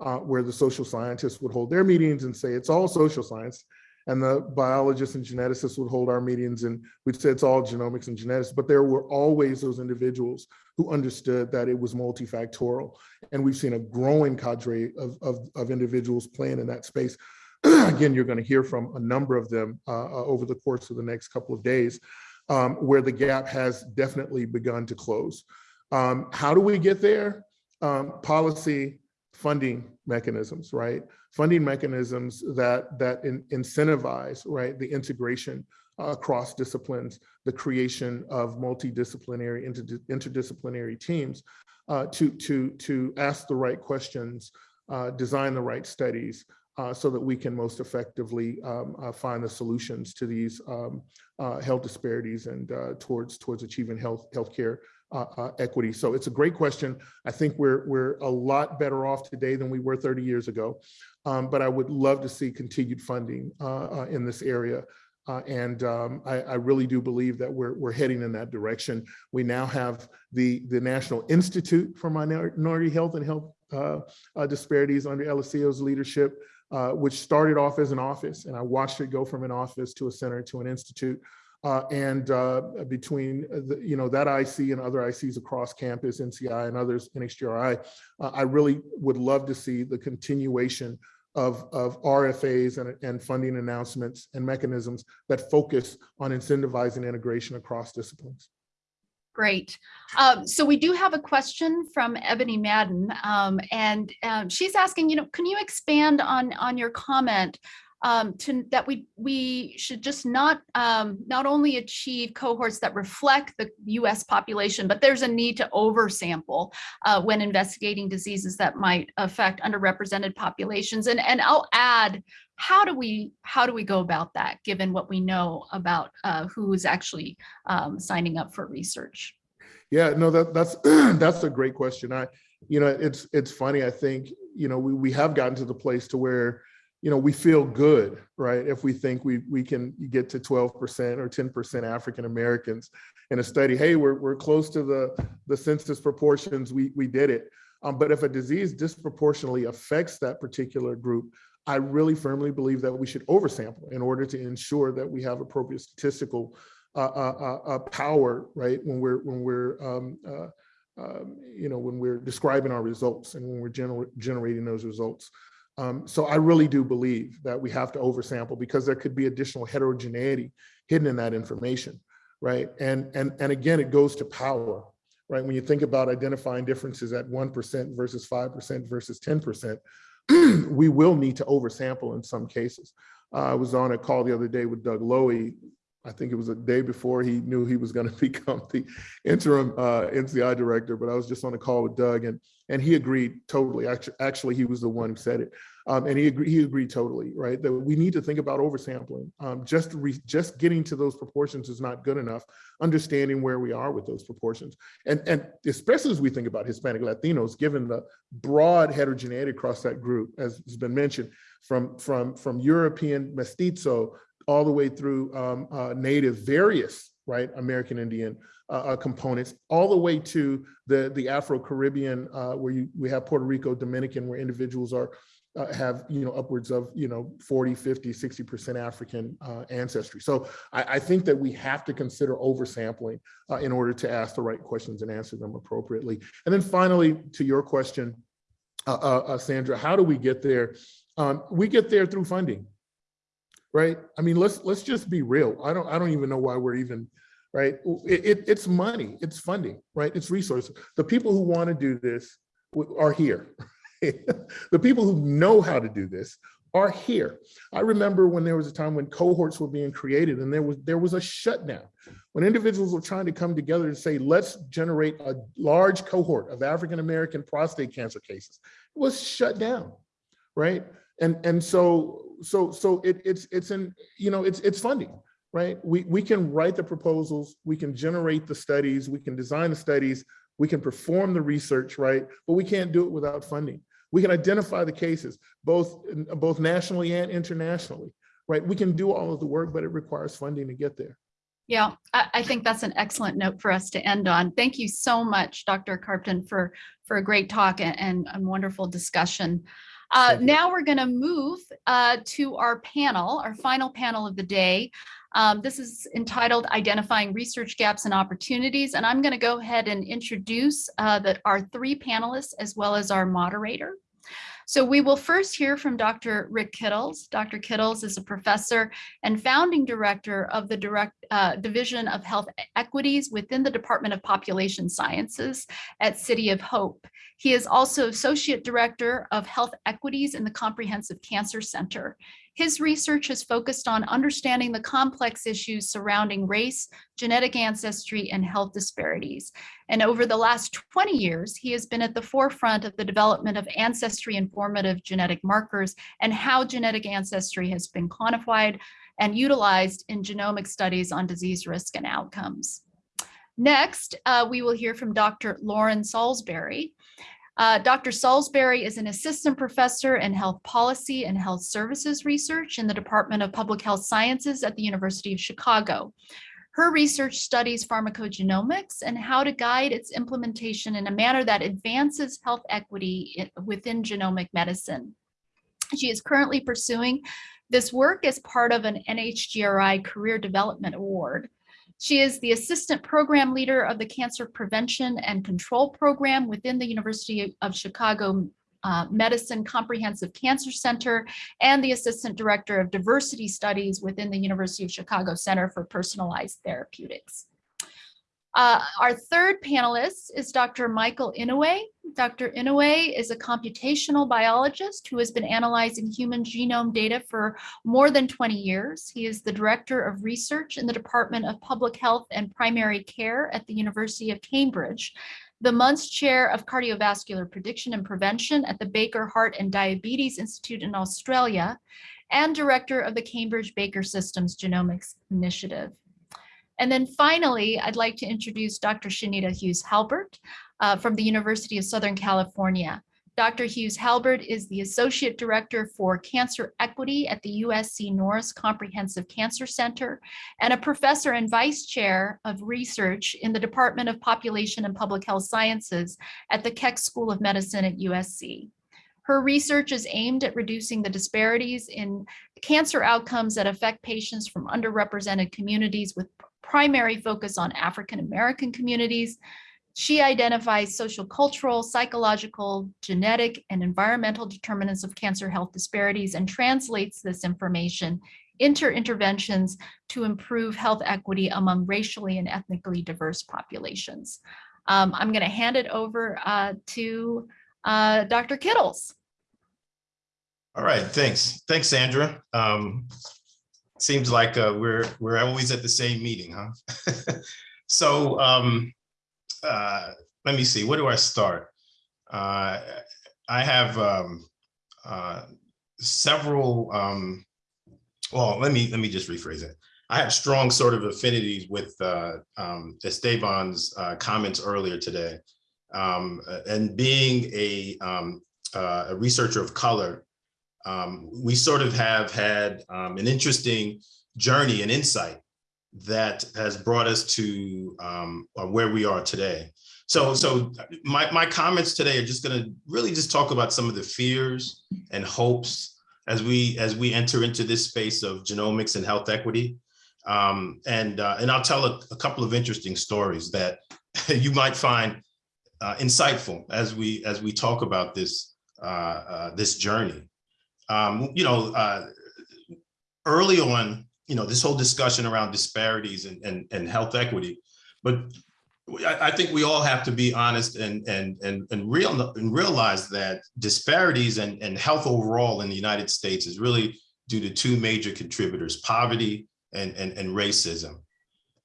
uh, where the social scientists would hold their meetings and say it's all social science. And the biologists and geneticists would hold our meetings and we'd say it's all genomics and genetics, but there were always those individuals who understood that it was multifactorial. And we've seen a growing cadre of, of, of individuals playing in that space. Again, you're gonna hear from a number of them uh, uh, over the course of the next couple of days um, where the gap has definitely begun to close. Um, how do we get there? Um, policy, funding mechanisms, right? Funding mechanisms that that in, incentivize, right, the integration across disciplines, the creation of multidisciplinary, inter interdisciplinary teams uh, to to to ask the right questions, uh, design the right studies, uh, so that we can most effectively um, uh, find the solutions to these um, uh, health disparities and uh, towards towards achieving health healthcare uh, uh, equity. So it's a great question. I think we're we're a lot better off today than we were 30 years ago, um, but I would love to see continued funding in this area. And um, I, I really do believe that we're we're heading in that direction. We now have the the National Institute for Minority Health and Health Disparities under Eliseo's leadership, uh, which started off as an office, and I watched it go from an office to a center to an institute. Uh, and uh, between the, you know that IC and other ICs across campus, NCI and others, NHGRI, uh, I really would love to see the continuation of, of RFAs and, and funding announcements and mechanisms that focus on incentivizing integration across disciplines. Great. Um, so we do have a question from Ebony Madden, um, and um, she's asking, you know, can you expand on on your comment um, to that we we should just not um, not only achieve cohorts that reflect the U.S. population, but there's a need to oversample uh, when investigating diseases that might affect underrepresented populations. And and I'll add How do we how do we go about that, given what we know about uh, who is actually um, signing up for research? Yeah, no, that that's that's a great question. I, you know, it's it's funny. I think you know we we have gotten to the place to where you know we feel good, right? If we think we we can get to 12% or 10% African Americans in a study, hey, we're we're close to the the census proportions. We we did it. Um, but if a disease disproportionately affects that particular group, I really firmly believe that we should oversample in order to ensure that we have appropriate statistical uh, uh, uh, power, right? When we're when we're um, uh, um, you know when we're describing our results and when we're gener generating those results. Um, so I really do believe that we have to oversample because there could be additional heterogeneity hidden in that information, right? And and and again, it goes to power, right? When you think about identifying differences at 1% versus 5% versus 10%, we will need to oversample in some cases. Uh, I was on a call the other day with Doug Lowy. I think it was a day before he knew he was going to become the interim uh, NCI director, but I was just on a call with Doug and and he agreed totally. Actually, actually he was the one who said it. Um, and he agreed, he agreed totally, right? That we need to think about oversampling. Um, just, re, just getting to those proportions is not good enough. Understanding where we are with those proportions. And, and especially as we think about Hispanic Latinos, given the broad heterogeneity across that group, as has been mentioned, from, from, from European mestizo all the way through um, uh, native various, right, American Indian uh, uh, components, all the way to the, the Afro-Caribbean, uh, where you, we have Puerto Rico, Dominican, where individuals are uh, have you know upwards of you know 40 50 60 percent african uh, ancestry. So I, I, think that we have to consider oversampling uh, in order to ask the right questions and answer them appropriately. And then finally to your question uh, uh, uh, sandra how do we get there? Um, we get there through funding right? I mean let's let's just be real. I don't i don't even know why we're even right? It, it, it's money. It's funding right? It's resources. The people who want to do this are here the people who know how to do this are here. I remember when there was a time when cohorts were being created and there was there was a shutdown. When individuals were trying to come together to say, let's generate a large cohort of African-American prostate cancer cases, it was shut down, right? And and so so so it, it's it's in you know it's it's funding, right? We we can write the proposals, we can generate the studies, we can design the studies, we can perform the research, right? But we can't do it without funding. We can identify the cases, both, both nationally and internationally, right? We can do all of the work, but it requires funding to get there. Yeah, I, I, think that's an excellent note for us to end on. Thank you so much, Dr. Carpten, for, for a great talk and, and a wonderful discussion. Uh, now we're going to move uh, to our panel, our final panel of the day. Um, this is entitled Identifying Research Gaps and Opportunities, and I'm going to go ahead and introduce uh, the, our three panelists as well as our moderator. So we will first hear from Dr. Rick Kittles. Dr. Kittles is a professor and founding director of the direct, uh, Division of Health Equities within the Department of Population Sciences at City of Hope. He is also associate director of health equities in the Comprehensive Cancer Center. His research has focused on understanding the complex issues surrounding race, genetic ancestry, and health disparities. And over the last 20 years, he has been at the forefront of the development of ancestry informative genetic markers and how genetic ancestry has been quantified and utilized in genomic studies on disease risk and outcomes. Next, uh, we will hear from Dr. Lauren Salisbury. Uh, Dr. Salisbury is an assistant professor in health policy and health services research in the Department of Public Health Sciences at the University of Chicago. Her research studies pharmacogenomics and how to guide its implementation in a manner that advances health equity within genomic medicine. She is currently pursuing this work as part of an NHGRI Career Development Award. She is the assistant program leader of the Cancer Prevention and Control Program within the University of Chicago uh, Medicine Comprehensive Cancer Center and the assistant director of diversity studies within the University of Chicago Center for Personalized Therapeutics. Uh, our third panelist is Dr. Michael Inouye. Dr. Inouye is a computational biologist who has been analyzing human genome data for more than 20 years. He is the director of research in the Department of Public Health and Primary Care at the University of Cambridge, the Munz Chair of Cardiovascular Prediction and Prevention at the Baker Heart and Diabetes Institute in Australia, and Director of the Cambridge Baker Systems Genomics Initiative. And then finally, I'd like to introduce Dr. Chanita Hughes Halbert uh, from the University of Southern California. Dr. Hughes Halbert is the Associate Director for Cancer Equity at the USC Norris Comprehensive Cancer Center and a Professor and Vice Chair of Research in the Department of Population and Public Health Sciences at the Keck School of Medicine at USC. Her research is aimed at reducing the disparities in cancer outcomes that affect patients from underrepresented communities with primary focus on African American communities, she identifies social, cultural, psychological, genetic, and environmental determinants of cancer health disparities and translates this information into interventions to improve health equity among racially and ethnically diverse populations. Um, I'm going to hand it over uh, to uh, Dr. Kittles. All right, thanks. Thanks, Sandra. Um, seems like uh, we're we're always at the same meeting, huh? so um, uh, let me see, where do I start? Uh, I have um, uh, several, um, well, let me let me just rephrase it. I have strong sort of affinities with uh, um, Esteban's uh, comments earlier today. Um, and being a, um, a researcher of color, um, we sort of have had um, an interesting journey and insight that has brought us to um, uh, where we are today. So, so my, my comments today are just going to really just talk about some of the fears and hopes as we as we enter into this space of genomics and health equity. Um, and uh, and I'll tell a, a, couple of interesting stories that you might find uh, insightful as we as we talk about this uh, uh this journey. Um, you know, uh, early on, you know, this whole discussion around disparities and, and, and health equity, but I, think we all have to be honest and, and, and, and, real, and realize that disparities and, and health overall in the United States is really due to two major contributors, poverty and, and, and racism.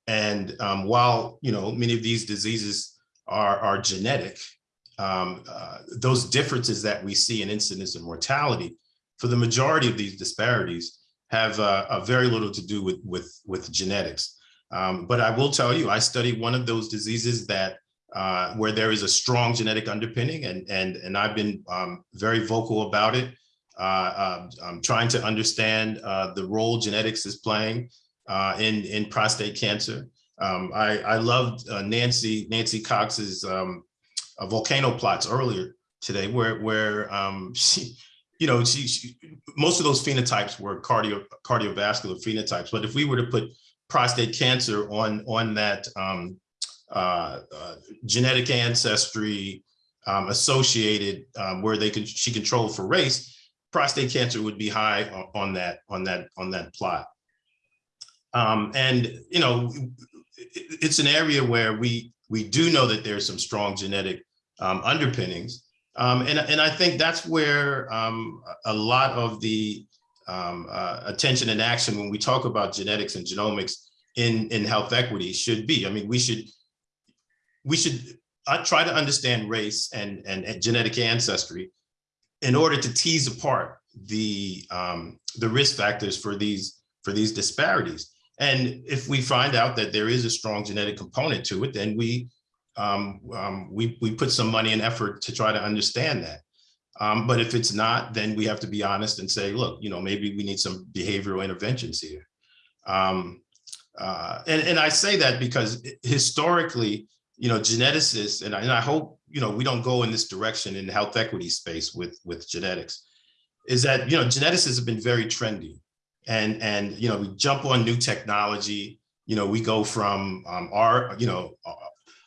And um, while, you know, many of these diseases are, are genetic, um, uh, those differences that we see in incidence and mortality, for the majority of these disparities, have uh, uh, very little to do with, with, with genetics. Um, but I will tell you, I studied one of those diseases that uh, where there is a strong genetic underpinning and, and, and I've been um, very vocal about it. Uh, um, I'm trying to understand uh, the role genetics is playing uh, in, in prostate cancer. Um, I, I loved Nancy, Nancy Cox's um, volcano plots earlier today where, where um, she, you know, she, she, most of those phenotypes were cardio cardiovascular phenotypes. But if we were to put prostate cancer on on that um, uh, uh, genetic ancestry um, associated um, where they could she controlled for race, prostate cancer would be high on, on that on that on that plot. Um, and you know, it's an area where we we do know that there's some strong genetic um, underpinnings. Um, and, and I think that's where um, a lot of the um, uh, attention and action when we talk about genetics and genomics in, in health equity should be. I mean, we should we should uh, try to understand race and, and, and, genetic ancestry in order to tease apart the um, the risk factors for these for these disparities. And if we find out that there is a strong genetic component to it, then we um, um, we, we put some money and effort to try to understand that. Um, but if it's not, then we have to be honest and say, look, you know, maybe we need some behavioral interventions here. Um, uh, and, and I say that because historically, you know, geneticists, and I, and I hope, you know, we don't go in this direction in the health equity space with, with genetics, is that, you know, geneticists have been very trendy. And, and, you know, we jump on new technology, you know, we go from um, our, you know,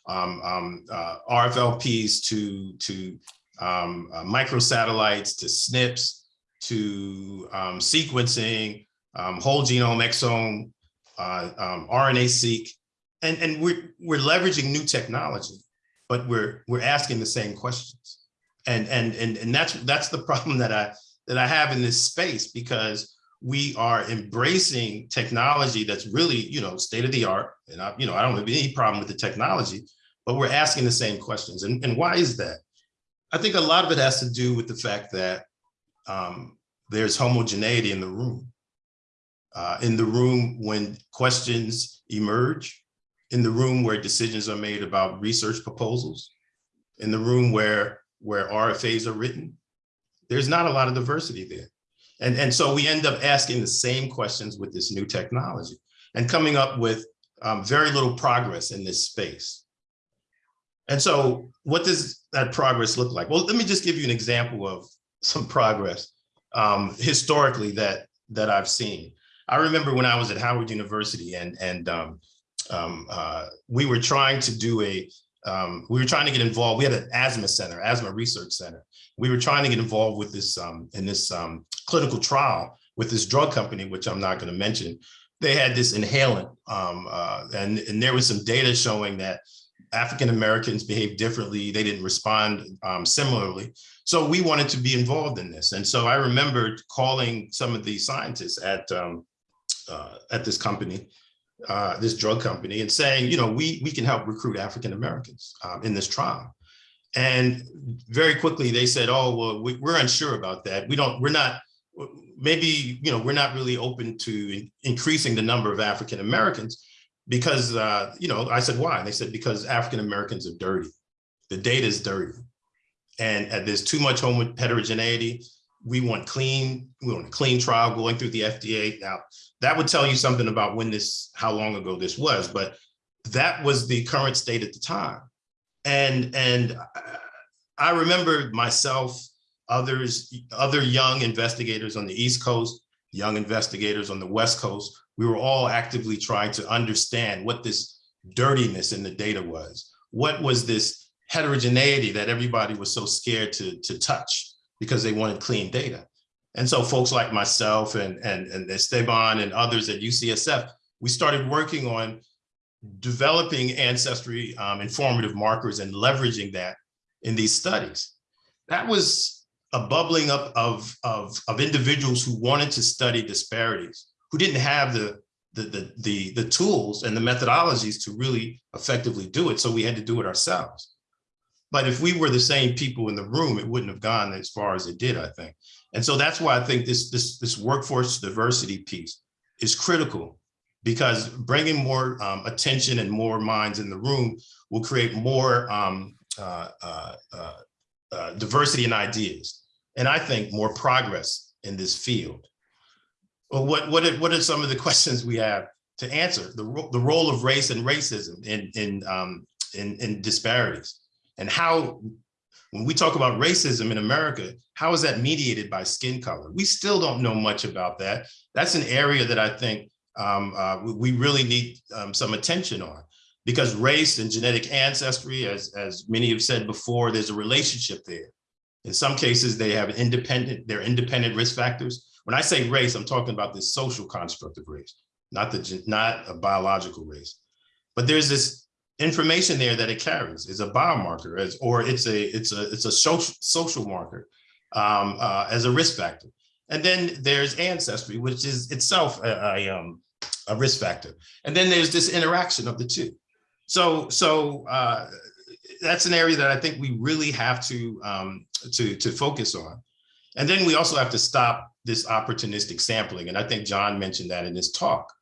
um, um, uh, RFLPs to, to um, uh, microsatellites to SNPs to um, sequencing, whole genome, exome, uh, RNA-seq, and, and we're, we're leveraging new technology, but we're, we're asking the same questions. And, and, and, and that's, that's the problem that I, that I have in this space because we are embracing technology that's really, you know, state of the art. And I, you know, I don't have any problem with the technology, but we're asking the same questions. And, and why is that? I think a lot of it has to do with the fact that um, there's homogeneity in the room. Uh, in the room when questions emerge, in the room where decisions are made about research proposals, in the room where, where RFAs are written, there's not a lot of diversity there. And, and so we end up asking the same questions with this new technology and coming up with um, very little progress in this space. And so what does that progress look like? Well, let me just give you an example of some progress um, historically that, that I've seen. I remember when I was at Howard University and, and um, um, uh, we were trying to do a, um, we were trying to get involved. We had an asthma center, asthma research center. We were trying to get involved with this um, in this um, clinical trial with this drug company, which I'm not going to mention. They had this inhalant um, uh, and, and there was some data showing that African Americans behave differently. They didn't respond um, similarly. So we wanted to be involved in this. And so I remembered calling some of the scientists at, um, uh, at this company, uh, this drug company and saying, you know, we, we can help recruit African Americans um, in this trial. And very quickly they said, oh, well, we, we're unsure about that. We don't, we're not, maybe, you know, we're not really open to in- increasing the number of African Americans because, uh, you know, I said, why? And they said, because African Americans are dirty. The data is dirty. And, and there's too much homo- heterogeneity. We want clean, we want a clean trial going through the FDA. Now, that would tell you something about when this, how long ago this was, but that was the current state at the time. And, and uh, I remember myself, others, other young investigators on the East Coast, young investigators on the West Coast, we were all actively trying to understand what this dirtiness in the data was. What was this heterogeneity that everybody was so scared to, to touch because they wanted clean data? And so folks like myself and, and, and Esteban and others at UCSF, we started working on developing ancestry um, informative markers and leveraging that in these studies. That was a bubbling up of, of, of individuals who wanted to study disparities, who didn't have the, the, the, the, the tools and the methodologies to really effectively do it. So we had to do it ourselves. But if we were the same people in the room, it wouldn't have gone as far as it did, I think. And so that's why I think this, this, this workforce diversity piece is critical because bringing more um, attention and more minds in the room will create more um, uh, uh, uh, uh, diversity in ideas. And I think more progress in this field. What, what, are, what are some of the questions we have to answer? The, ro the role of race and racism in, in, um, in, in disparities and how when we talk about racism in America, how is that mediated by skin color? We still don't know much about that. That's an area that I think um, uh, we really need um, some attention on because race and genetic ancestry, as, as many have said before, there's a relationship there. In some cases, they have independent, they're independent risk factors. When I say race, I'm talking about this social construct of race, not the not a biological race. But there's this information there that it carries It's a biomarker as or it's a it's a it's a social social marker um, uh, as a risk factor. And then there's ancestry, which is itself a, a, um, a risk factor. And then there's this interaction of the two. So so uh, that's an area that I think we really have to um, to to focus on. And then we also have to stop this opportunistic sampling. And I think John mentioned that in his talk.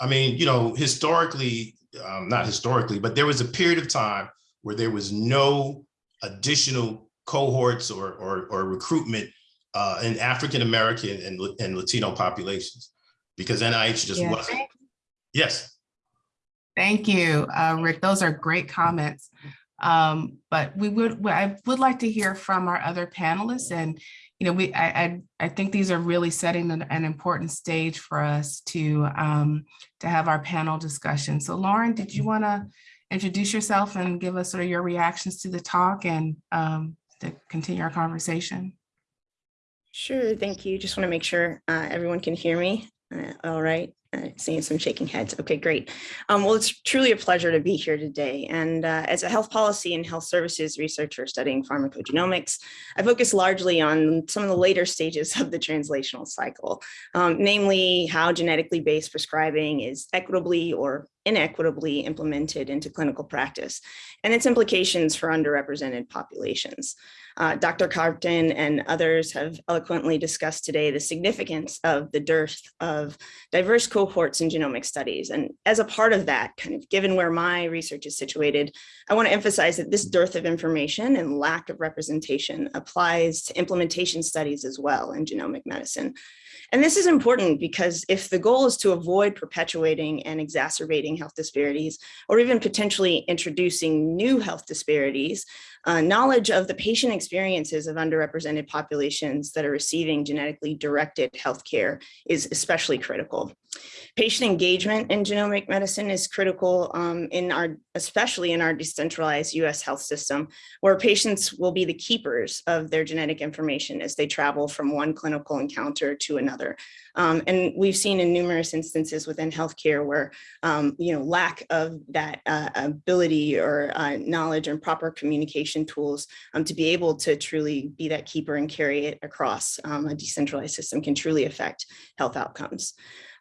I mean, you know, historically, um, not historically, but there was a period of time where there was no additional cohorts or, or, or recruitment uh, in African American and, and Latino populations because NIH just Yeah. wasn't. Yes. Thank you, uh, Rick. Those are great comments. Um, but we would, I would like to hear from our other panelists and, you know, we, I, I, I think these are really setting an, an important stage for us to, um, to have our panel discussion. So Lauren, did you want to introduce yourself and give us sort of your reactions to the talk and, um, to continue our conversation? Sure, thank you. Just want to make sure uh, everyone can hear me. Uh, All right. Uh, seeing some shaking heads. Okay, great. Um, well, it's truly a pleasure to be here today. And uh, as a health policy and health services researcher studying pharmacogenomics, I focus largely on some of the later stages of the translational cycle, um, namely how genetically based prescribing is equitably or inequitably implemented into clinical practice and its implications for underrepresented populations. Uh, Dr. Carpten and others have eloquently discussed today the significance of the dearth of diverse cohorts in genomic studies. And as a part of that, kind of given where my research is situated, I want to emphasize that this dearth of information and lack of representation applies to implementation studies as well in genomic medicine. And this is important because if the goal is to avoid perpetuating and exacerbating health disparities, or even potentially introducing new health disparities, uh, knowledge of the patient experiences of underrepresented populations that are receiving genetically directed healthcare is especially critical. Patient engagement in genomic medicine is critical um, in our, especially in our decentralized US health system, where patients will be the keepers of their genetic information as they travel from one clinical encounter to another. Um, and we've seen in numerous instances within healthcare where, um, you know, lack of that uh, ability or uh, knowledge and proper communication tools um, to be able to truly be that keeper and carry it across um, a decentralized system can truly affect health outcomes.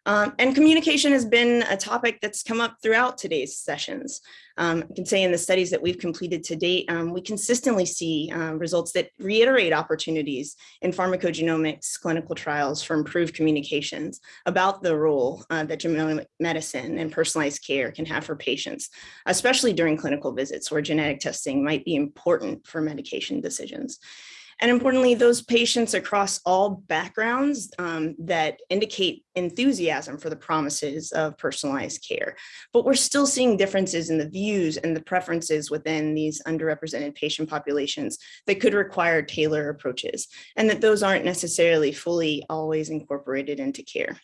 Um, and communication has been a topic that's come up throughout today's sessions. Um, I can say in the studies that we've completed to date, um, we consistently see uh, results that reiterate opportunities in pharmacogenomics clinical trials for improved communications about the role uh, that genomic medicine and personalized care can have for patients, especially during clinical visits where genetic testing might be important for medication decisions. And importantly, those patients across all backgrounds um, that indicate enthusiasm for the promises of personalized care. But we're still seeing differences in the views and the preferences within these underrepresented patient populations that could require tailor approaches and that those aren't necessarily fully always incorporated into care.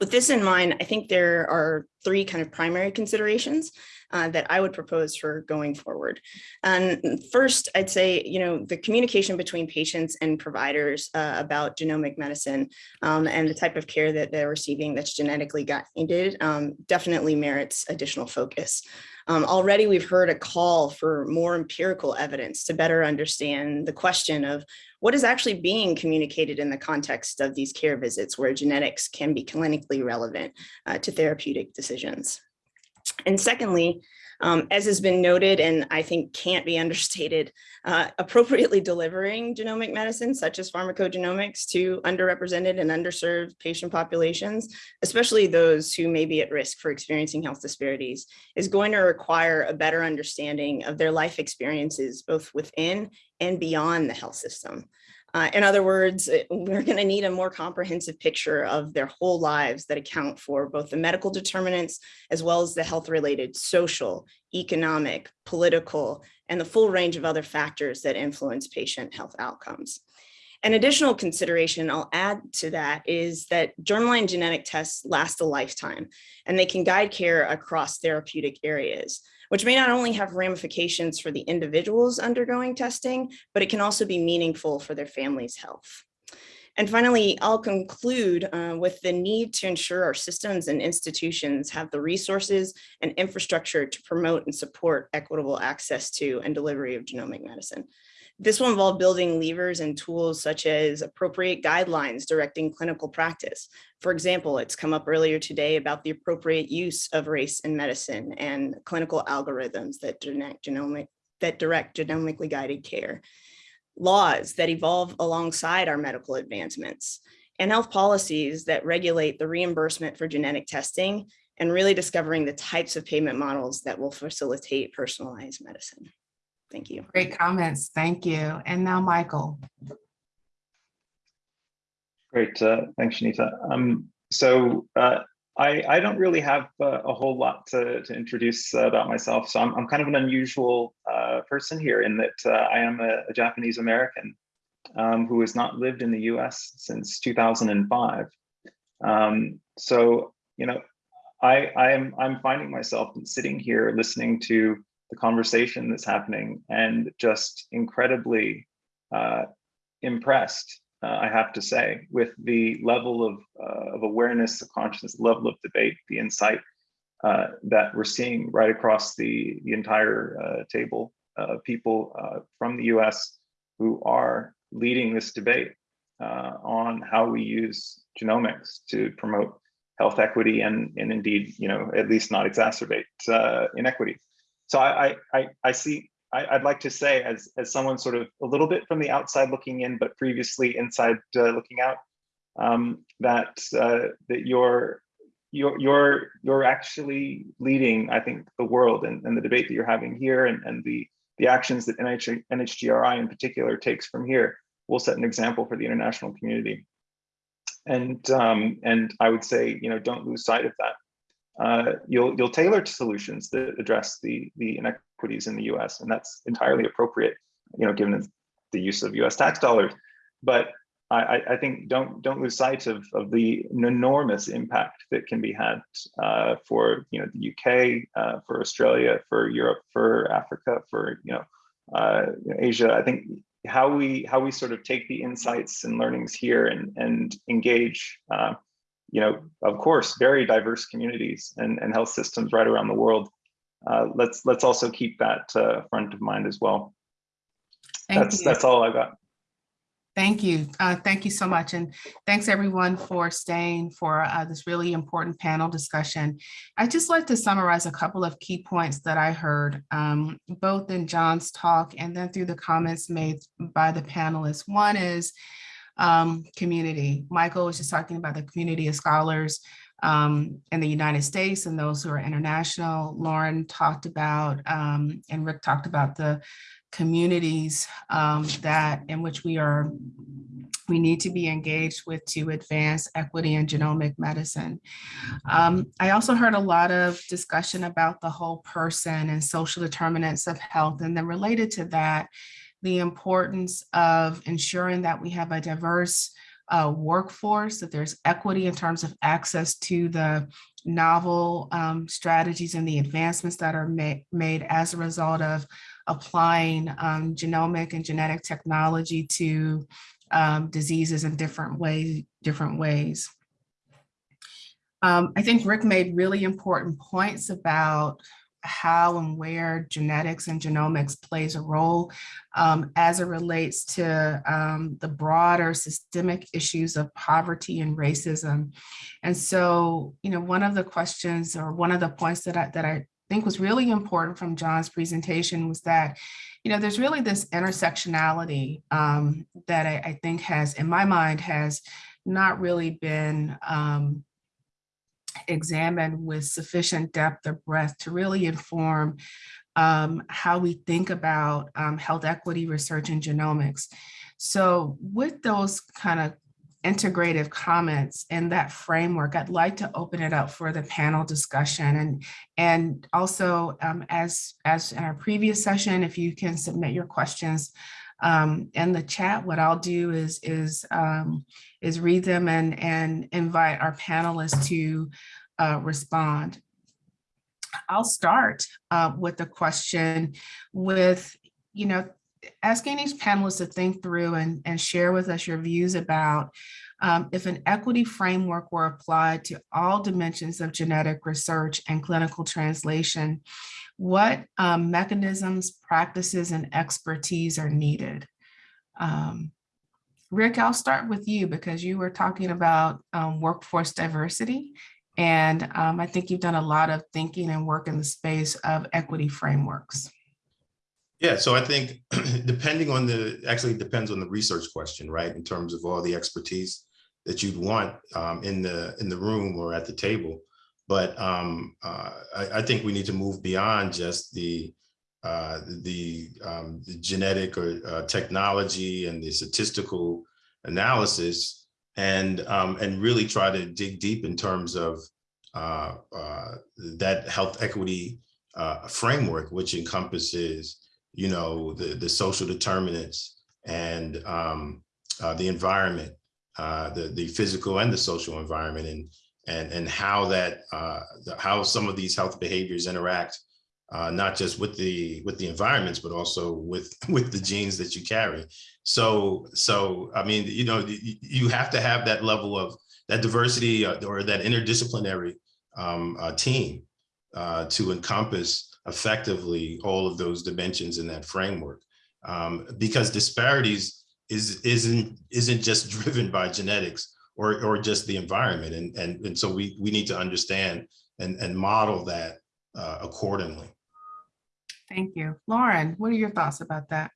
With this in mind, I think there are three kind of primary considerations uh, that I would propose for going forward. And first, I'd say, you know, the communication between patients and providers uh, about genomic medicine um, and the type of care that they're receiving that's genetically guided um, definitely merits additional focus. Um, already we've heard a call for more empirical evidence to better understand the question of what is actually being communicated in the context of these care visits where genetics can be clinically relevant uh, to therapeutic decisions. And secondly, um, as has been noted, and I think can't be understated, uh, appropriately delivering genomic medicine, such as pharmacogenomics, to underrepresented and underserved patient populations, especially those who may be at risk for experiencing health disparities, is going to require a better understanding of their life experiences, both within and beyond the health system. Uh, in other words, we're going to need a more comprehensive picture of their whole lives that account for both the medical determinants as well as the health related social, economic, political, and the full range of other factors that influence patient health outcomes. An additional consideration I'll add to that is that germline genetic tests last a lifetime and they can guide care across therapeutic areas which may not only have ramifications for the individuals undergoing testing, but it can also be meaningful for their family's health. And finally, I'll conclude uh, with the need to ensure our systems and institutions have the resources and infrastructure to promote and support equitable access to and delivery of genomic medicine. This will involve building levers and tools such as appropriate guidelines directing clinical practice. For example, it's come up earlier today about the appropriate use of race in medicine and clinical algorithms that direct, genomic, that direct genomically guided care. Laws that evolve alongside our medical advancements and health policies that regulate the reimbursement for genetic testing and really discovering the types of payment models that will facilitate personalized medicine. Thank you. Great comments. Thank you. And now Michael. Great. Uh, thanks, Chanita. Um, so uh, I, I don't really have uh, a whole lot to, to introduce uh, about myself. So I'm, I'm kind of an unusual uh, person here in that uh, I am a, a Japanese American um, who has not lived in the US since 2005. Um, so, you know, I, I am I'm finding myself sitting here listening to the conversation that's happening and just incredibly uh, impressed uh, I have to say, with the level of, uh, of awareness, the consciousness, level of debate, the insight uh, that we're seeing right across the, the entire uh, table of people from the US who are leading this debate on how we use genomics to promote health equity and, and indeed, you know, at least not exacerbate uh, inequity. So I, I, I, see, I, I'd like to say as, as someone sort of a little bit from the outside looking in, but previously inside uh, looking out, um, that, uh, that you're, you're, you're, you're actually leading, I think, the world and, and the debate that you're having here and, and the, the actions that NH, NHGRI in particular takes from here will set an example for the international community. And um, and I would say, you know, don't lose sight of that. Uh, you'll you'll tailor to solutions that address the the inequities in the U.S. and that's entirely appropriate, you know, given the use of U.S. tax dollars. But I, I think don't don't lose sight of of the enormous impact that can be had uh, for you know the UK, uh, for Australia, for Europe, for Africa, for you know, uh, Asia. I think how we how we sort of take the insights and learnings here and and engage uh, you know of course very diverse communities and, and health systems right around the world uh, let's let's also keep that uh, front of mind as well Thank that's you. that's all i got Thank you. Uh, thank you so much. And thanks everyone for staying for uh, this really important panel discussion. I'd just like to summarize a couple of key points that I heard, um, both in John's talk and then through the comments made by the panelists. One is um, community. Michael was just talking about the community of scholars um, in the United States and those who are international. Lauren talked about, um, and Rick talked about the communities um, that in which we are we need to be engaged with to advance equity in genomic medicine. Um, I also heard a lot of discussion about the whole person and social determinants of health. And then related to that, the importance of ensuring that we have a diverse uh, workforce, that there's equity in terms of access to the novel um, strategies and the advancements that are ma made as a result of applying um, genomic and genetic technology to um, diseases in different ways, different ways. Um, I think Rick made really important points about how and where genetics and genomics plays a role um, as it relates to um, the broader systemic issues of poverty and racism. And so, you know, one of the questions or one of the points that I, that I think was really important from John's presentation was that, you know, there's really this intersectionality um, that I, I, think has, in my mind, has not really been um, examined with sufficient depth or breadth to really inform um, how we think about um, health equity research and genomics. So with those kind of integrative comments in that framework, I'd like to open it up for the panel discussion. And, and also, um, as, as in our previous session, if you can submit your questions um, in the chat, what I'll do is, is, um, is read them and, and invite our panelists to uh, respond. I'll start uh, with a question with, you know, asking each panelist to think through and, and share with us your views about um, if an equity framework were applied to all dimensions of genetic research and clinical translation, what um, mechanisms, practices, and expertise are needed? Um, Rick, I'll start with you because you were talking about um, workforce diversity. And um, I think you've done a lot of thinking and work in the space of equity frameworks. Yeah, so I think depending on the, actually depends on the research question, right? In terms of all the expertise that you'd want um, in the in the room or at the table. But um, uh, I, I, think we need to move beyond just the uh, the, um, the, genetic or uh, technology and the statistical analysis and um, and really try to dig deep in terms of uh, uh, that health equity uh, framework, which encompasses you know, the, the social determinants and um, the environment, uh, the, the physical and the social environment and, and, and how that, uh, the, how some of these health behaviors interact uh, not just with the with the environments, but also with with the genes that you carry. So so I mean, you know, you, have to have that level of that diversity uh, or that interdisciplinary um, uh, team uh, to encompass effectively all of those dimensions in that framework. Um, because disparities is isn't isn't just driven by genetics or or just the environment, and and and so we we need to understand and and model that uh, accordingly. Thank you. Lauren, what are your thoughts about that?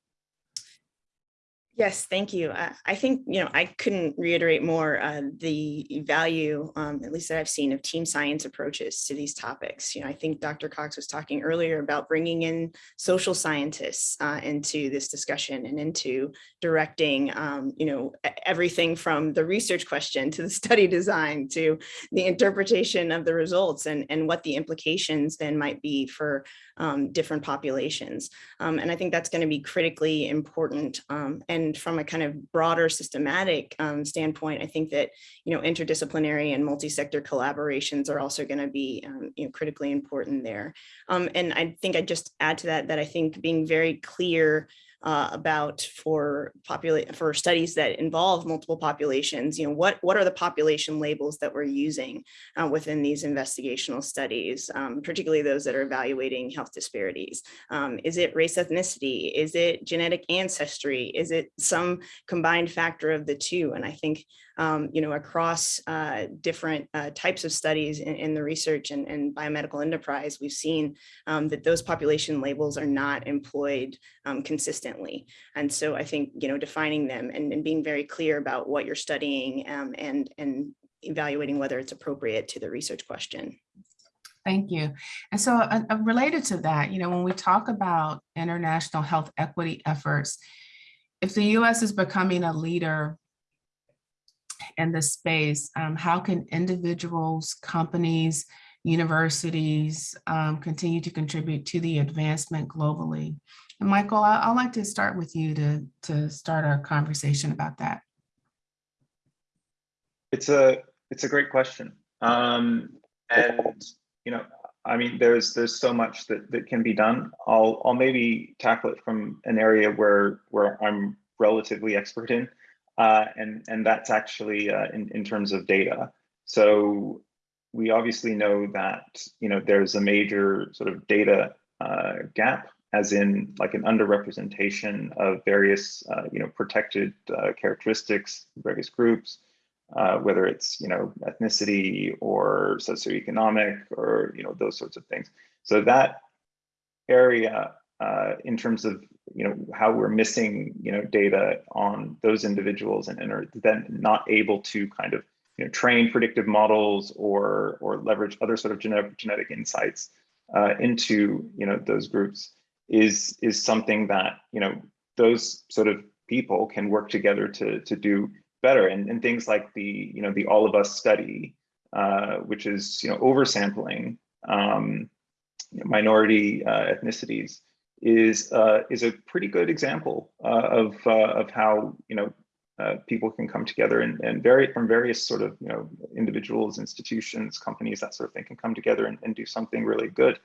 Yes, thank you. I, I think, you know, I couldn't reiterate more uh, the value, um, at least that I've seen of team science approaches to these topics. You know, I think Dr. Cox was talking earlier about bringing in social scientists uh, into this discussion and into directing, um, you know, everything from the research question to the study design to the interpretation of the results and, and what the implications then might be for um, different populations. Um, and I think that's going to be critically important. Um, and from a kind of broader systematic um, standpoint, I think that, you know, interdisciplinary and multi-sector collaborations are also going to be, um, you know, critically important there. Um, and I think I just add to that, that I think being very clear uh, about for populate for studies that involve multiple populations, you know, what, what are the population labels that we're using uh, within these investigational studies, um, particularly those that are evaluating health disparities. Um, is it race ethnicity? Is it genetic ancestry? Is it some combined factor of the two? And I think, um, you know, across uh, different uh, types of studies in, in the research and, and, biomedical enterprise, we've seen um, that those population labels are not employed um, consistently. And so I think, you know, defining them and, and being very clear about what you're studying um, and, and evaluating whether it's appropriate to the research question. Thank you. And so uh, uh, related to that, you know, when we talk about international health equity efforts, if the US is becoming a leader in this space, um, how can individuals, companies, universities um, continue to contribute to the advancement globally? And Michael, I- I'd like to start with you to, to start our conversation about that. It's a it's a great question. Um, and you know, I mean, there's there's so much that that can be done. I'll I'll maybe tackle it from an area where where I'm relatively expert in, uh, and and that's actually uh, in in terms of data. So we obviously know that you know there's a major sort of data uh, gap, as in like an underrepresentation of various uh, you know protected uh, characteristics, various groups whether it's you know ethnicity or socioeconomic or you know those sorts of things. So that area, in terms of you know how we're missing you know data on those individuals and, and are then not able to kind of you know train predictive models or or leverage other sort of genetic genetic insights uh, into you know those groups is is something that you know those sort of people can work together to to do better. And, and things like the you know the all of us study uh, which is you know oversampling um, minority uh, ethnicities is uh, is a pretty good example uh, of uh, of how you know uh, people can come together and, and vary from various sort of you know individuals institutions companies that sort of thing can come together and, and do something really good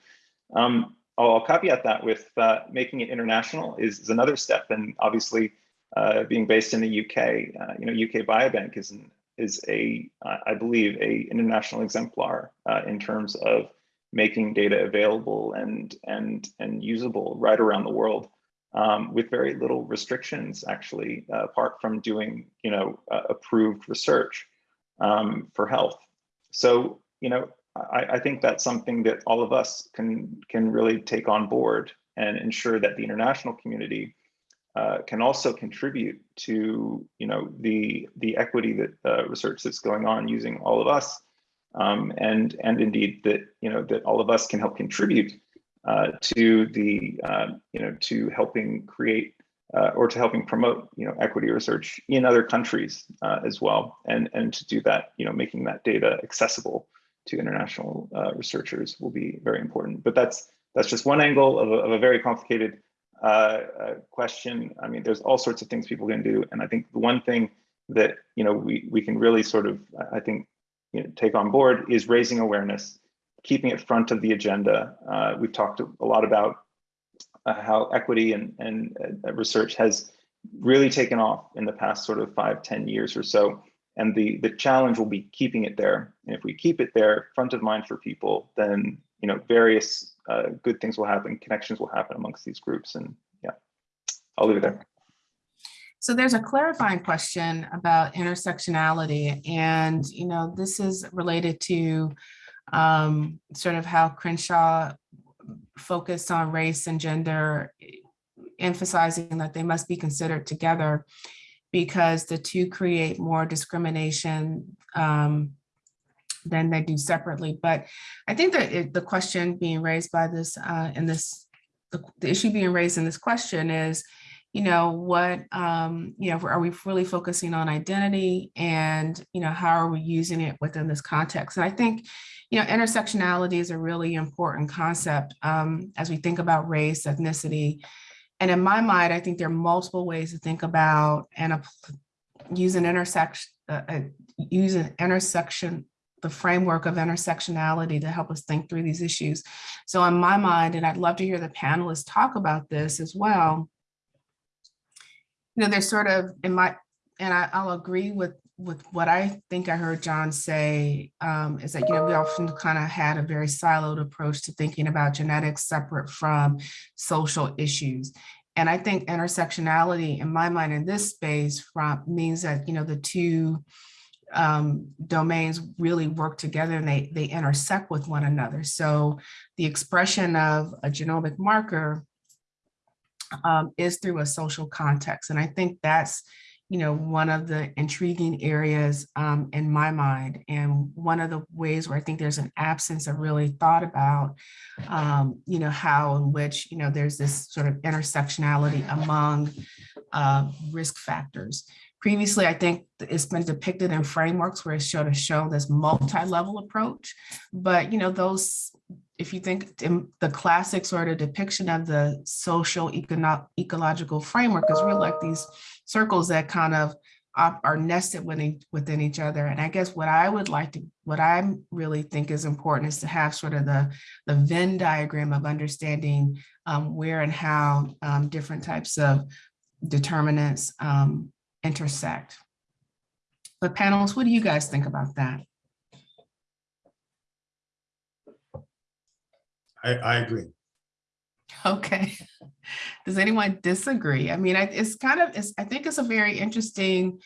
um, I'll, I'll caveat that with making it international is, is another step and obviously uh, being based in the UK. Uh, you know, UK Biobank is an, is a uh, I believe a international exemplar uh, in terms of making data available and and and usable right around the world um, with very little restrictions actually uh, apart from doing you know approved research um, for health. So you know I, I think that's something that all of us can can really take on board and ensure that the international community uh, can also contribute to you know the the equity that uh, research that's going on using all of us um, and and indeed that you know that all of us can help contribute uh, to the uh, you know to helping create uh, or to helping promote you know equity research in other countries uh, as well. And and to do that you know making that data accessible to international researchers will be very important. But that's that's just one angle of a, of a very complicated uh, question. I mean, there's all sorts of things people can do, and I think the one thing that you know we we can really sort of I think you know, take on board is raising awareness keeping it front of the agenda. Uh, we've talked a lot about uh, how equity and, and uh, research has really taken off in the past sort of five, 10 years or so. And the, the challenge will be keeping it there. And if we keep it there, front of mind for people, then you know various uh, good things will happen, connections will happen amongst these groups. And yeah, I'll leave it there. So there's a clarifying question about intersectionality and, you know, this is related to um, sort of how Crenshaw focused on race and gender, emphasizing that they must be considered together because the two create more discrimination um, than they do separately. But I think that it- the question being raised by this, uh, in this, the, the issue being raised in this question is, you know, what, um, you know, are we really focusing on identity and, you know, how are we using it within this context? And I think, you know, intersectionality is a really important concept um, as we think about race, ethnicity. And in my mind, I think there are multiple ways to think about and use an intersection, uh, uh, use an intersection, the framework of intersectionality to help us think through these issues. So in my mind, and I'd love to hear the panelists talk about this as well, you know, there's sort of in my, and I, I'll agree with, with what I think I heard John say, um, is that, you know, we often kind of had a very siloed approach to thinking about genetics separate from social issues. And I think intersectionality in my mind in this space from means that, you know, the two um, domains really work together and they, they intersect with one another. So the expression of a genomic marker um, is through a social context. And I think that's, you know, one of the intriguing areas um, in my mind. And one of the ways where I think there's an absence of really thought about, um, you know, how in which, you know, there's this sort of intersectionality among uh, risk factors. Previously, I think it's been depicted in frameworks where it's sort of shown this multi-level approach. But, you know, those if you think in the classic sort of depiction of the social econo- ecological framework is really like these circles that kind of are nested within, within each other. And I guess what I would like to, what I really think is important is to have sort of the, the Venn diagram of understanding um, where and how um, different types of determinants um, intersect. But panelists, what do you guys think about that? I, I agree. Okay. Does anyone disagree? I mean, I- it's kind of, it's, I think it's a very interesting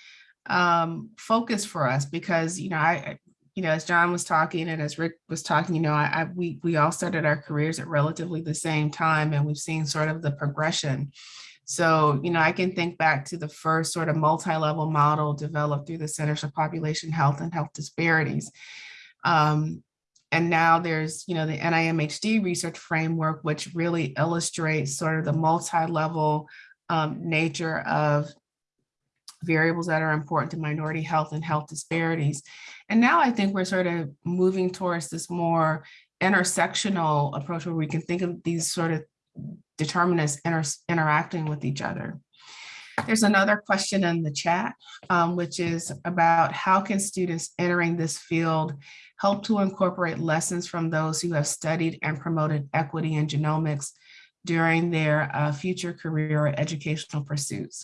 um, focus for us because, you know, I, I- you know, as John was talking and as Rick was talking, you know, I, I, we, we all started our careers at relatively the same time and we've seen sort of the progression. So, you know, I can think back to the first sort of multi-level model developed through the Centers for Population Health and Health Disparities. Um, and now there's, you know, the NIMHD research framework, which really illustrates sort of the multi-level um, nature of variables that are important to minority health and health disparities. And now I think we're sort of moving towards this more intersectional approach where we can think of these sort of determinants inter interacting with each other. There's another question in the chat, um, which is about how can students entering this field help to incorporate lessons from those who have studied and promoted equity in genomics during their uh, future career or educational pursuits.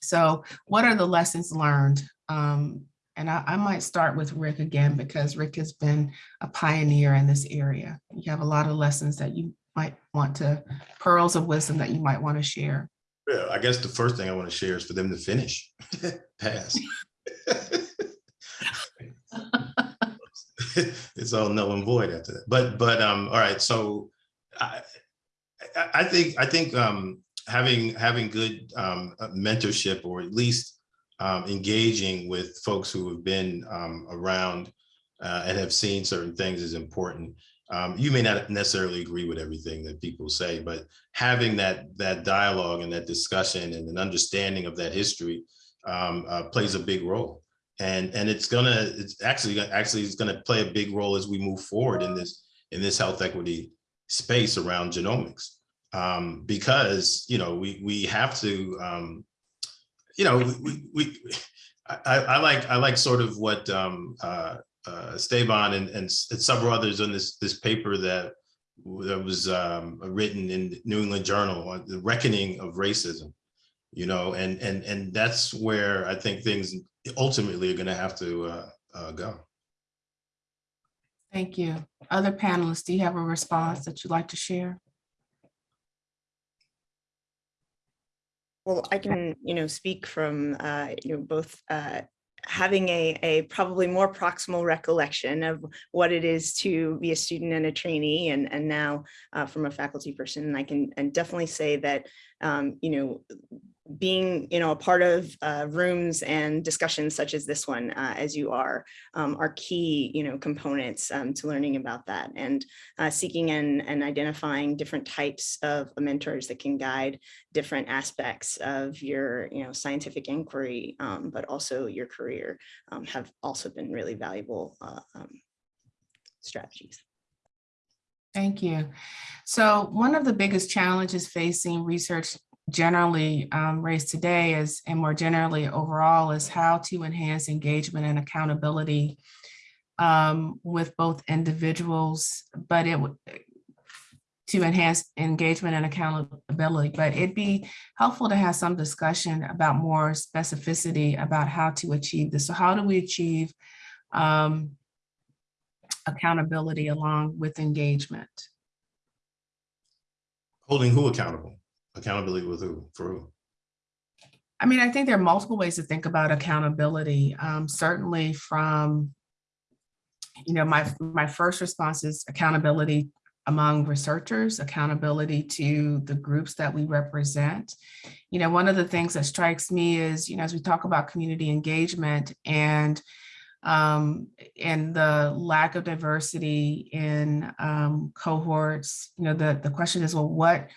So what are the lessons learned? Um, and I, I might start with Rick again, because Rick has been a pioneer in this area. You have a lot of lessons that you might want to, pearls of wisdom that you might want to share. Yeah, I guess the first thing I want to share is for them to finish, pass. It's all null and void after that. But, but, um, all right, so I, I, think, I think, um, having, having good, um, uh, mentorship or at least, um, engaging with folks who have been, um, around, uh, and have seen certain things is important. Um, you may not necessarily agree with everything that people say, but having that that dialogue and that discussion and an understanding of that history um, uh, plays a big role. And and it's gonna it's actually actually it's gonna play a big role as we move forward in this in this health equity space around genomics. Um, because you know we we have to um, you know we we, we I, I like I like sort of what um, uh, uh, Esteban and, and and several others on this, this paper that that was um, written in New England Journal on the reckoning of racism. You know, and and and that's where I think things ultimately are going to have to uh, uh, go. Thank you. Other panelists, do you have a response that you'd like to share? Well, I can, you know, speak from, uh, you know, both uh, having a, a probably more proximal recollection of what it is to be a student and a trainee and, and now uh, from a faculty person. And I can and definitely say that, um, you know, being, you know, a part of uh, rooms and discussions such as this one, uh, as you are, um, are key, you know, components um, to learning about that and uh, seeking and, and identifying different types of mentors that can guide different aspects of your, you know, scientific inquiry, um, but also your career um, have also been really valuable uh, um, strategies. Thank you. So one of the biggest challenges facing research generally um, raised today is, and more generally overall, is how to enhance engagement and accountability um, with both individuals, but it to enhance engagement and accountability, but it'd be helpful to have some discussion about more specificity about how to achieve this. So how do we achieve um, accountability along with engagement? Holding who accountable? Accountability with who? For who? I mean, I think there are multiple ways to think about accountability. Um, certainly from, you know, my, my first response is accountability among researchers, accountability to the groups that we represent. You know, one of the things that strikes me is, you know, as we talk about community engagement and um, and the lack of diversity in um, cohorts, you know, the, the question is, well, what,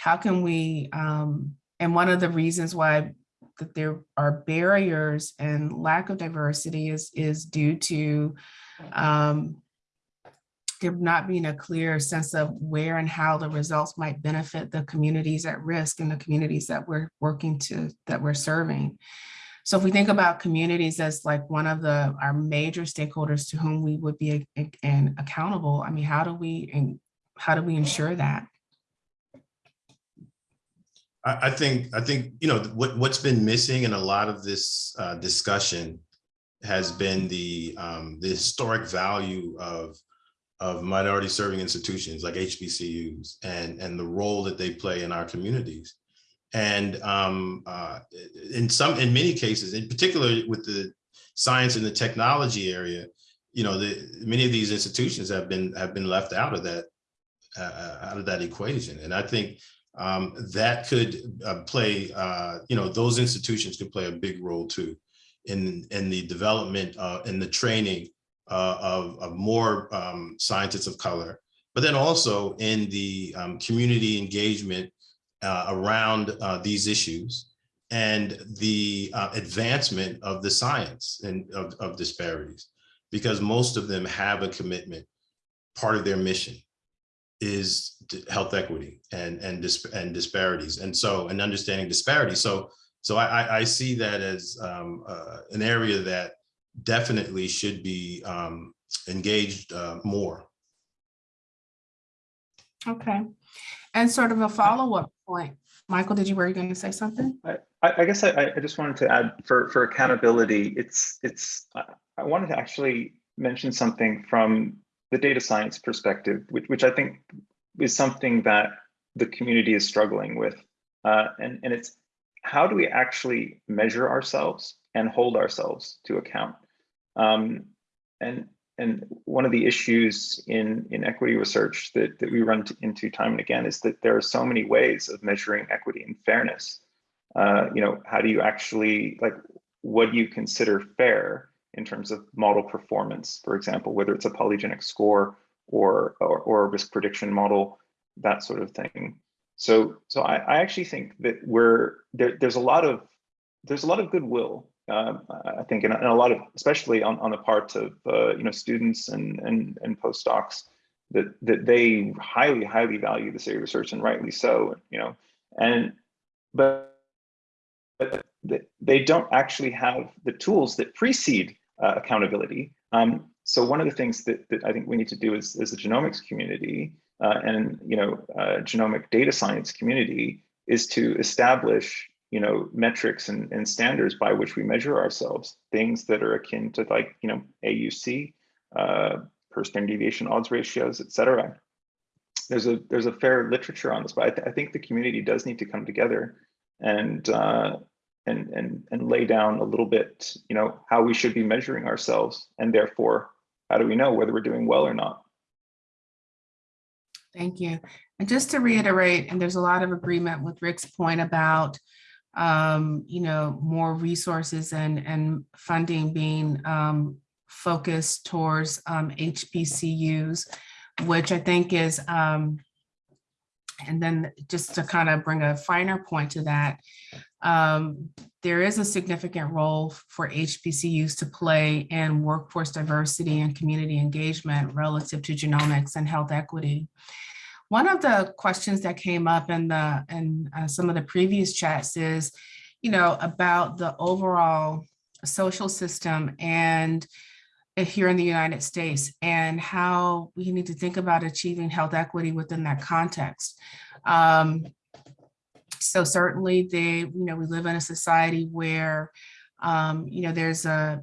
how can we, um, and one of the reasons why that there are barriers and lack of diversity is, is due to um, there not being a clear sense of where and how the results might benefit the communities at risk and the communities that we're working to, that we're serving. So if we think about communities as like one of the, our major stakeholders to whom we would be and accountable, I mean, how do we, and how do we ensure that? I, I think, I think, you know, what, what's been missing in a lot of this uh, discussion has been the, um, the historic value of, of minority serving institutions like HBCUs and, and the role that they play in our communities. And um, uh, in some, in many cases, in particular with the science and the technology area, you know, the, many of these institutions have been, have been left out of that, uh, out of that equation. And I think um, that could uh, play, uh, you know, those institutions could play a big role too in, in the development uh, and the training uh, of, of more um, scientists of color, but then also in the um, community engagement uh, around uh, these issues and the uh, advancement of the science and of, of disparities, because most of them have a commitment, part of their mission is health equity and and dis and disparities and so and understanding disparities so so i i I see that as um uh, an area that definitely should be um engaged uh, more Okay. And sort of a follow-up point. Michael, did you, were you going to say something? I, I guess I, I just wanted to add for, for accountability, it's, it's, I I wanted to actually mention something from the data science perspective, which, which I think is something that the community is struggling with. Uh, and, and it's how do we actually measure ourselves and hold ourselves to account? Um, and, and one of the issues in, in equity research that, that we run into time and again is that there are so many ways of measuring equity and fairness. Uh, you know, how do you actually, like, what do you consider fair in terms of model performance, for example, whether it's a polygenic score or, or, or a risk prediction model, that sort of thing. So, so I, I actually think that we're, there, there's a lot of, there's a lot of goodwill um, I think, and a lot of, especially on, on the part of uh, you know students and and and postdocs, that that they highly highly value this area of research and rightly so. You know, and but but they don't actually have the tools that precede uh, accountability. Um, so one of the things that, that I think we need to do as, as a genomics community uh, and you know uh, genomic data science community is to establish you know metrics and, and standards by which we measure ourselves, things that are akin to like you know AUC, uh, per standard deviation odds ratios, et cetera. There's a there's a fair literature on this, but I, th I think the community does need to come together and uh, and and and lay down a little bit, you know, how we should be measuring ourselves, and therefore, how do we know whether we're doing well or not? Thank you. And just to reiterate, and there's a lot of agreement with Rick's point about, um, you know, more resources and, and funding being um, focused towards um, HBCUs, which I think is, um, and then just to kind of bring a finer point to that, um, there is a significant role for HBCUs to play in workforce diversity and community engagement relative to genomics and health equity. One of the questions that came up in the in uh, some of the previous chats is, you know, about the overall social system and uh, here in the United States and how we need to think about achieving health equity within that context. Um, so certainly they, you know, we live in a society where, um, you know, there's a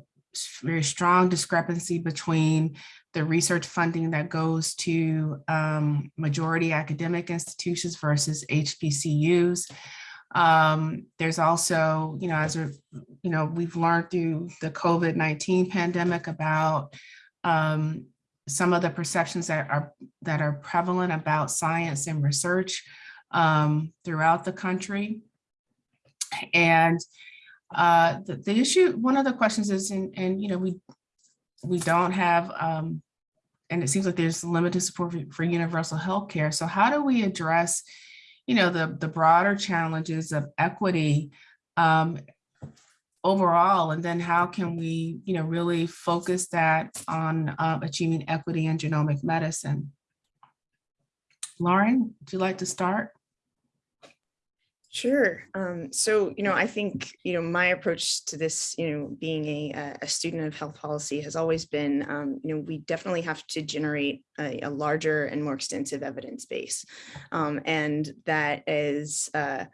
very strong discrepancy between the research funding that goes to um, majority academic institutions versus HBCUs. Um, there's also, you know, as a, you know, we've learned through the COVID-19 pandemic about um, some of the perceptions that are that are prevalent about science and research um, throughout the country. And uh, the, the issue, one of the questions is, and, and you know, we we don't have, um, and it seems like there's limited support for, for universal health care. So how do we address, you know, the, the broader challenges of equity um, overall? And then how can we, you know, really focus that on uh, achieving equity in genomic medicine? Lauren, would you like to start? Sure. Um, so, you know, I think, you know, my approach to this, you know, being a, a student of health policy has always been, um, you know, we definitely have to generate a, a larger and more extensive evidence base. Um, and that is, uh,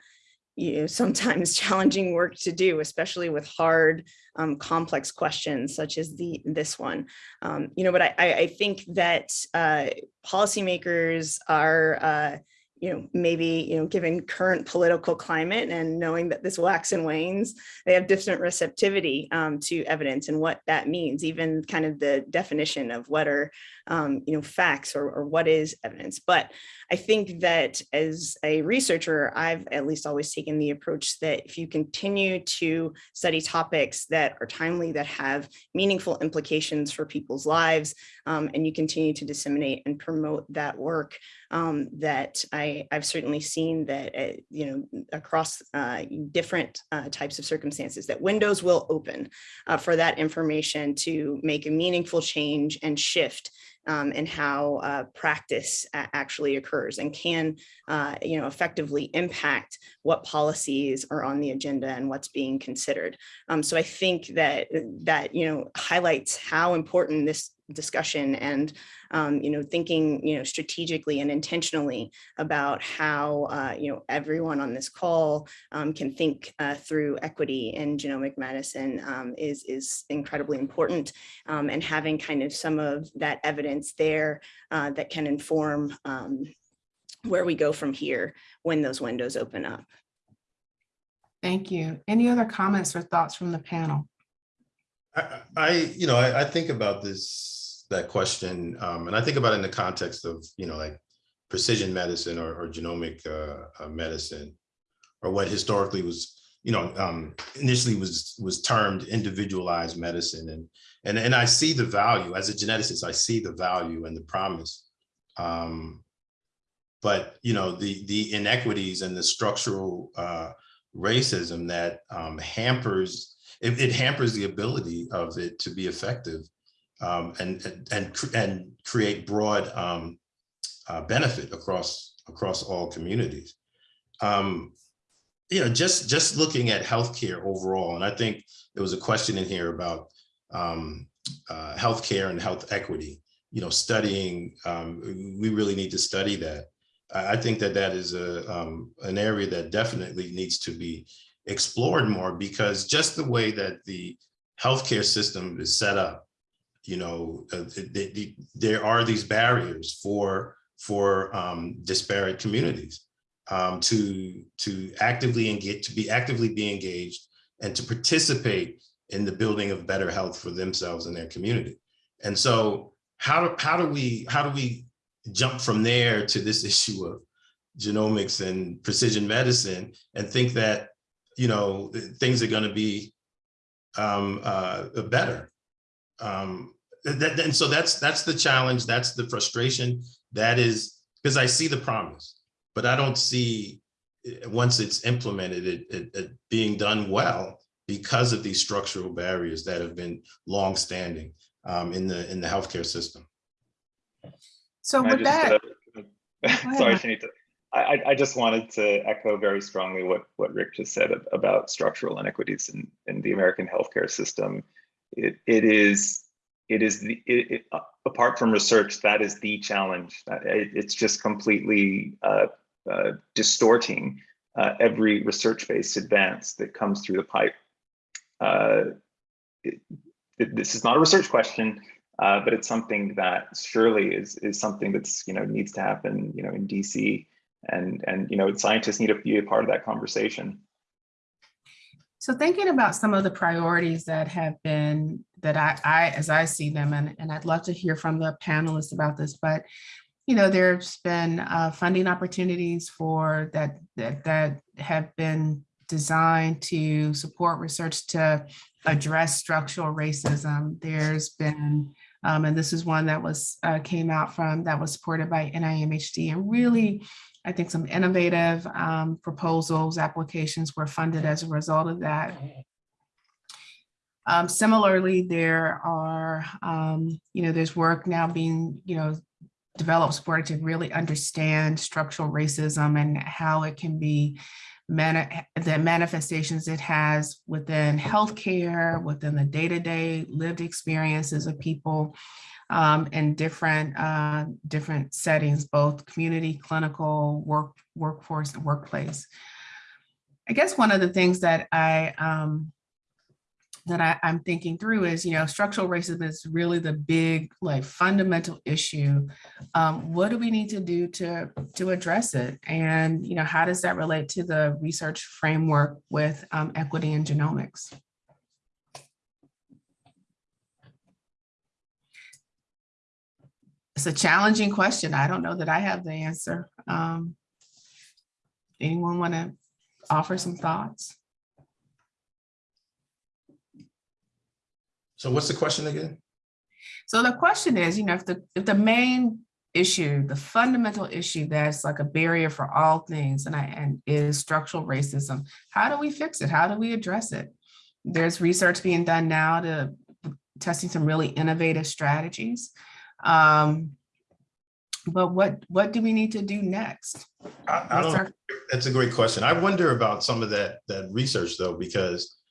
you know, sometimes challenging work to do, especially with hard, um, complex questions such as the this one. Um, you know, but I, I think that uh, policymakers are, uh, you know, maybe, you know, given current political climate and knowing that this wax and wanes, they have different receptivity um, to evidence and what that means, even kind of the definition of what are, um, you know, facts or, or what is evidence. But I think that as a researcher, I've at least always taken the approach that if you continue to study topics that are timely, that have meaningful implications for people's lives, um, and you continue to disseminate and promote that work, um, that I, I've certainly seen that, uh, you know, across uh, different uh, types of circumstances, that windows will open uh, for that information to make a meaningful change and shift um, and how uh, practice actually occurs and can, uh, you know, effectively impact what policies are on the agenda and what's being considered. Um, so I think that that, you know, highlights how important this discussion and um, you know thinking you know strategically and intentionally about how uh, you know everyone on this call um, can think uh, through equity in genomic medicine um, is is incredibly important um, and having kind of some of that evidence there uh, that can inform um, where we go from here when those windows open up. Thank you. Any other comments or thoughts from the panel? I, I, you know, I, I think about this, that question, um, and I think about it in the context of, you know, like precision medicine or, or genomic uh, uh, medicine, or what historically was, you know, um, initially was was termed individualized medicine, and and and I see the value as a geneticist. I see the value and the promise, um, but you know, the the inequities and the structural uh, racism that um, hampers it, it, hampers the ability of it to be effective um, and, and, and, create broad um, uh, benefit across, across all communities. Um, you know, just, just looking at healthcare overall, and I think there was a question in here about, um, uh, healthcare and health equity, you know, studying, um, we really need to study that. I, I think that that is a, um, an area that definitely needs to be explored more because just the way that the healthcare system is set up, you know, uh, the- the- there are these barriers for, for um, disparate communities um, to, to actively engage, to be actively be engaged and to participate in the building of better health for themselves and their community. And so how do, how do we, how do we jump from there to this issue of genomics and precision medicine and think that, you know, things are gonna be um, uh, better? Um, that, and so that's, that's the challenge, that's the frustration, that is, because I see the promise, but I don't see, eh, once it's implemented, it, it, it being done well because of these structural barriers that have been longstanding um, in the, in the healthcare system. So Can with just, that, uh, Sorry, Mike. Chanita. I, I, just wanted to echo very strongly what, what Rick just said about structural inequities in, in the American healthcare system. It, it is, it is the, it, it, uh, apart from research, that is the challenge. Uh, It, it's just completely uh, uh, distorting uh, every research-based advance that comes through the pipe. Uh, it- This is not a research question, but it's something that surely is is something that's you know needs to happen you know in DC and and you know scientists need to be a part of that conversation. so thinking about some of the priorities that have been, that I, I, as I see them, and, and I'd love to hear from the panelists about this, but you know, there's been uh, funding opportunities for that, that, that have been designed to support research to address structural racism. There's been, um, and this is one that was, uh, came out from, that was supported by NIMHD and really, I think some innovative um, proposals, applications were funded as a result of that. Um, similarly, there are, um, you know, there's work now being, you know, developed supported to really understand structural racism and how it can be mani- the manifestations it has within healthcare, within the day-to-day lived experiences of people um, in different uh, different settings, both community, clinical, work, workforce, and workplace. I guess one of the things that I um, that I, I'm thinking through is, you know, structural racism is really the big, like, fundamental issue. Um, what do we need to do to to address it? And you know, how does that relate to the research framework with um, equity and genomics? It's a challenging question. I don't know that I have the answer. Um, anyone want to offer some thoughts? So what's the question again? So the question is, you know, if the if the main issue, the fundamental issue that's like a barrier for all things and I and is structural racism, how do we fix it? How do we address it? There's research being done now to testing some really innovative strategies. Um, but what what do we need to do next? I, I that's a great question. I wonder about some of that, that research though, because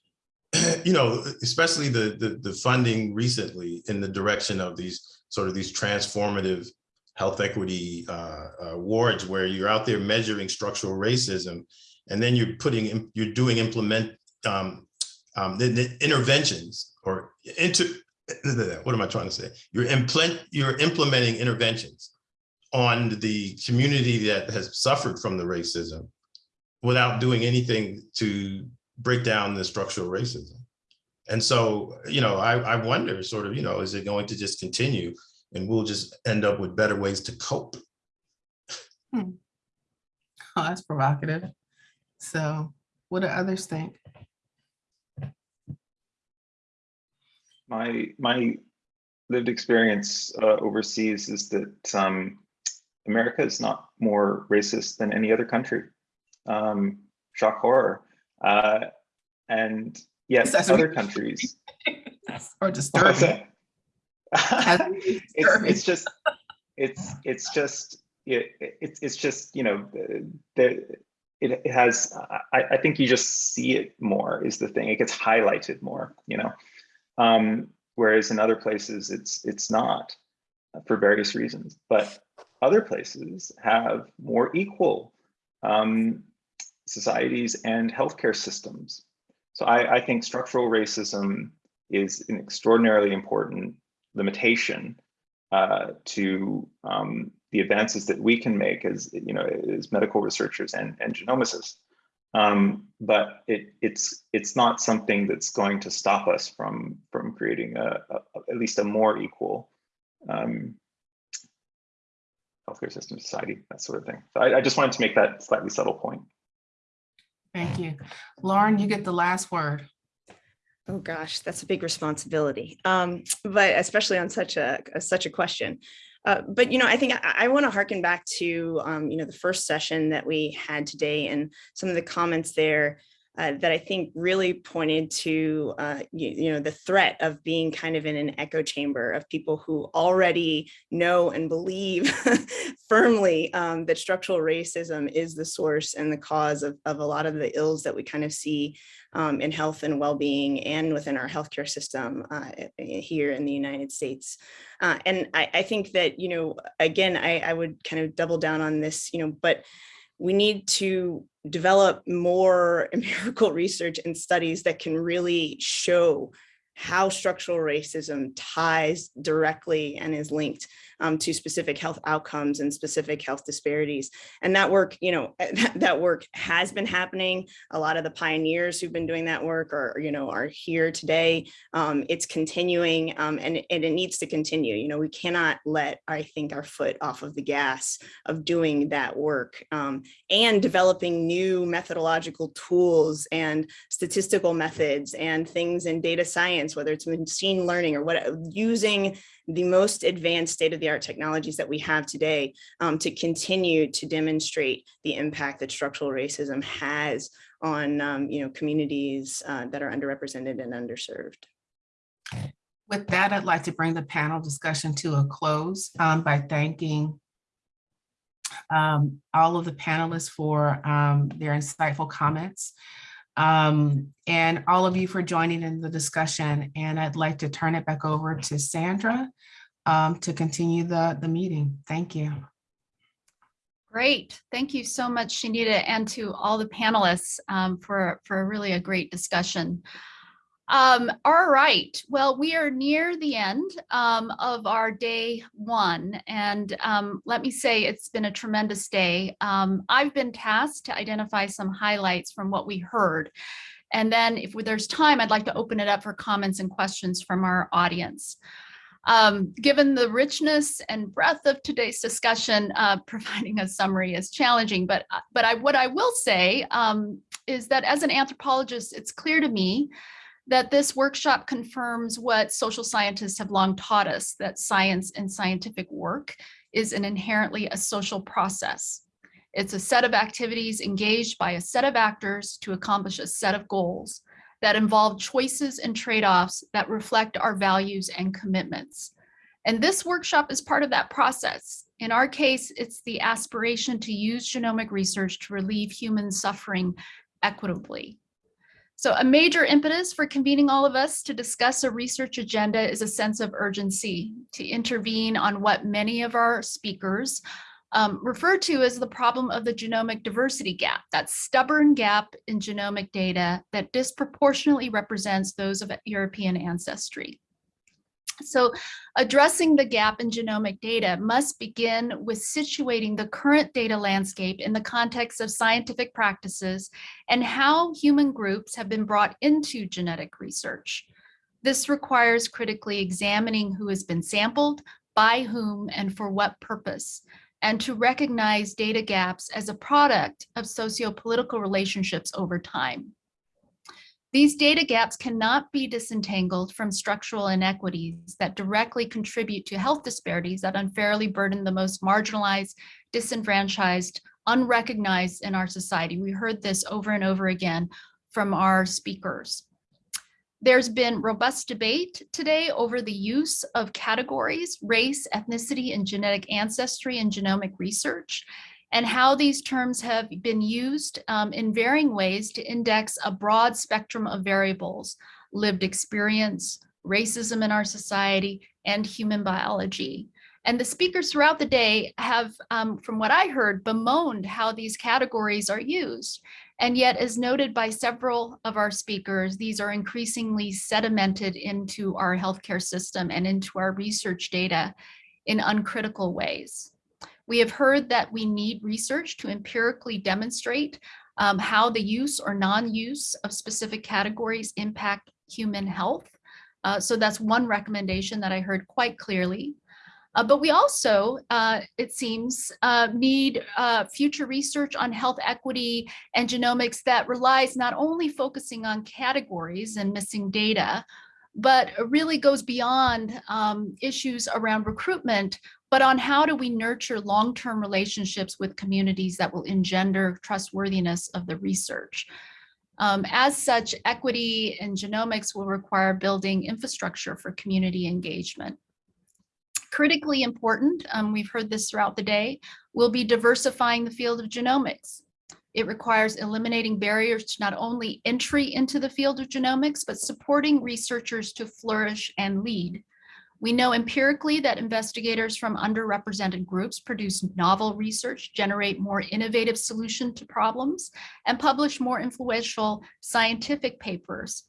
you know, especially the, the, the funding recently in the direction of these sort of these transformative health equity uh, awards where you're out there measuring structural racism and then you're putting, you're doing implement um, um, the, the interventions or into, what am I trying to say? You're implement, you're implementing interventions on the community that has suffered from the racism without doing anything to break down the structural racism. And so, you know, I, I wonder sort of, you know, is it going to just continue and we'll just end up with better ways to cope? Oh, that's provocative. So what do others think? My my lived experience uh, overseas is that um, America is not more racist than any other country. Um, shock horror. Uh, and yes, That's other countries. Or disturbing? That's it's, disturbing. it's just it's it's just it, it's it's just you know the, the it, it has I, I think you just see it more is the thing it gets highlighted more you know um whereas in other places it's it's not for various reasons. But other places have more equal um, societies and healthcare systems. So I, I think structural racism is an extraordinarily important limitation uh, to um, the advances that we can make as you know as medical researchers and, and genomicists. Um, but it, it's it's not something that's going to stop us from from creating a, a at least a more equal um, healthcare system, society, that sort of thing. So I, I just wanted to make that slightly subtle point. Thank you. Lauren, you get the last word. Oh gosh, that's a big responsibility. Um, but especially on such a, a- such a question. Uh, but you know, I think I, I want to harken back to um, you know the first session that we had today and some of the comments there uh, that I think really pointed to uh, you, you know the threat of being kind of in an echo chamber of people who already know and believe firmly um, that structural racism is the source and the cause of, of a lot of the ills that we kind of see um, in health and well-being and within our healthcare system uh, here in the United States. Uh, and I, I think that, you know, again, I, I would kind of double down on this, you know, but we need to develop more empirical research and studies that can really show how structural racism ties directly and is linked um, to specific health outcomes and specific health disparities. And that work, you know, that, that work has been happening. A lot of the pioneers who've been doing that work are, you know, are here today. Um, it's continuing um, and, and it needs to continue. You know, we cannot let, I think, our foot off of the gas of doing that work um, and developing new methodological tools and statistical methods and things in data science, whether it's machine learning or what, using the most advanced state-of-the-art technologies that we have today um, to continue to demonstrate the impact that structural racism has on um, you know communities uh, that are underrepresented and underserved. With that, I'd like to bring the panel discussion to a close um, by thanking um, all of the panelists for um, their insightful comments um, and all of you for joining in the discussion. And I'd like to turn it back over to Sandra um, to continue the, the meeting. Thank you. Great. Thank you so much, Chanita, and to all the panelists um, for, for really a great discussion. Um, all right. Well, we are near the end um, of our day one. And um, let me say it's been a tremendous day. Um, I've been tasked to identify some highlights from what we heard. And then if there's time, I'd like to open it up for comments and questions from our audience. Um, given the richness and breadth of today's discussion, uh, providing a summary is challenging, but, uh, but I, what I will say um, is that as an anthropologist, it's clear to me that this workshop confirms what social scientists have long taught us, that science and scientific work is an inherently a social process. It's a set of activities engaged by a set of actors to accomplish a set of goals that involve choices and trade-offs that reflect our values and commitments. And this workshop is part of that process. In our case, it's the aspiration to use genomic research to relieve human suffering equitably. So a major impetus for convening all of us to discuss a research agenda is a sense of urgency to intervene on what many of our speakers um, refer to as the problem of the genomic diversity gap, that stubborn gap in genomic data that disproportionately represents those of European ancestry. So addressing the gap in genomic data must begin with situating the current data landscape in the context of scientific practices and how human groups have been brought into genetic research. This requires critically examining who has been sampled, by whom, and for what purpose, and to recognize data gaps as a product of socio-political relationships over time. These data gaps cannot be disentangled from structural inequities that directly contribute to health disparities that unfairly burden the most marginalized, disenfranchised, unrecognized in our society. We heard this over and over again from our speakers. There's been robust debate today over the use of categories, race, ethnicity, and genetic ancestry in genomic research and how these terms have been used um, in varying ways to index a broad spectrum of variables, lived experience, racism in our society, and human biology. And the speakers throughout the day have, um, from what I heard, bemoaned how these categories are used. And yet, as noted by several of our speakers, these are increasingly sedimented into our healthcare system and into our research data in uncritical ways. We have heard that we need research to empirically demonstrate um, how the use or non-use of specific categories impact human health. Uh, so that's one recommendation that I heard quite clearly. Uh, but we also, uh, it seems, uh, need uh, future research on health equity and genomics that relies not only focusing on categories and missing data, but really goes beyond um, issues around recruitment, but on how do we nurture long-term relationships with communities that will engender trustworthiness of the research. Um, as such, equity and genomics will require building infrastructure for community engagement. Critically important, um, we've heard this throughout the day, will be diversifying the field of genomics. It requires eliminating barriers to not only entry into the field of genomics, but supporting researchers to flourish and lead. We know empirically that investigators from underrepresented groups produce novel research, generate more innovative solution to problems, and publish more influential scientific papers.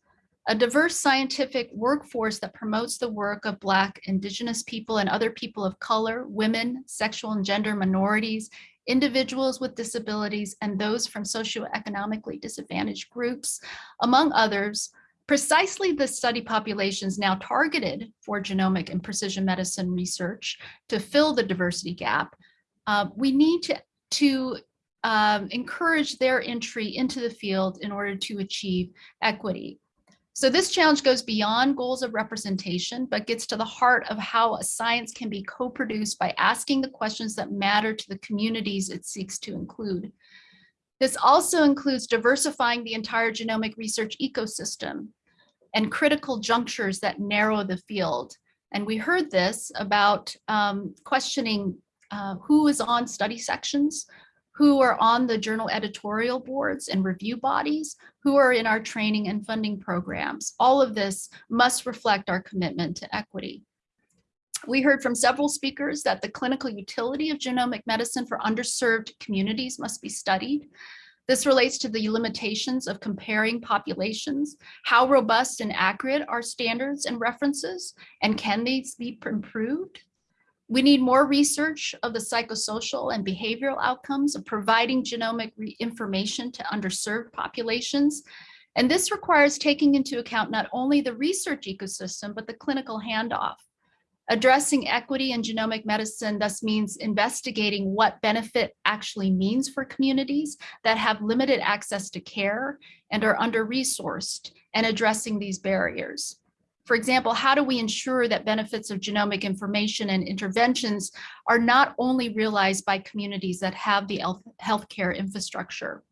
A diverse scientific workforce that promotes the work of Black, Indigenous people, and other people of color, women, sexual and gender minorities, individuals with disabilities, and those from socioeconomically disadvantaged groups, among others, precisely the study populations now targeted for genomic and precision medicine research to fill the diversity gap, uh, we need to, to um, encourage their entry into the field in order to achieve equity. So this challenge goes beyond goals of representation, but gets to the heart of how a science can be co-produced by asking the questions that matter to the communities it seeks to include. This also includes diversifying the entire genomic research ecosystem and critical junctures that narrow the field. And we heard this about um, questioning uh, who is on study sections, who are on the journal editorial boards and review bodies, who are in our training and funding programs. All of this must reflect our commitment to equity. We heard from several speakers that the clinical utility of genomic medicine for underserved communities must be studied. This relates to the limitations of comparing populations, how robust and accurate are standards and references, and can these be improved? We need more research of the psychosocial and behavioral outcomes of providing genomic information to underserved populations. And this requires taking into account not only the research ecosystem, but the clinical handoff. Addressing equity in genomic medicine thus means investigating what benefit actually means for communities that have limited access to care and are under-resourced and addressing these barriers. For example, how do we ensure that benefits of genomic information and interventions are not only realized by communities that have the health healthcare infrastructure?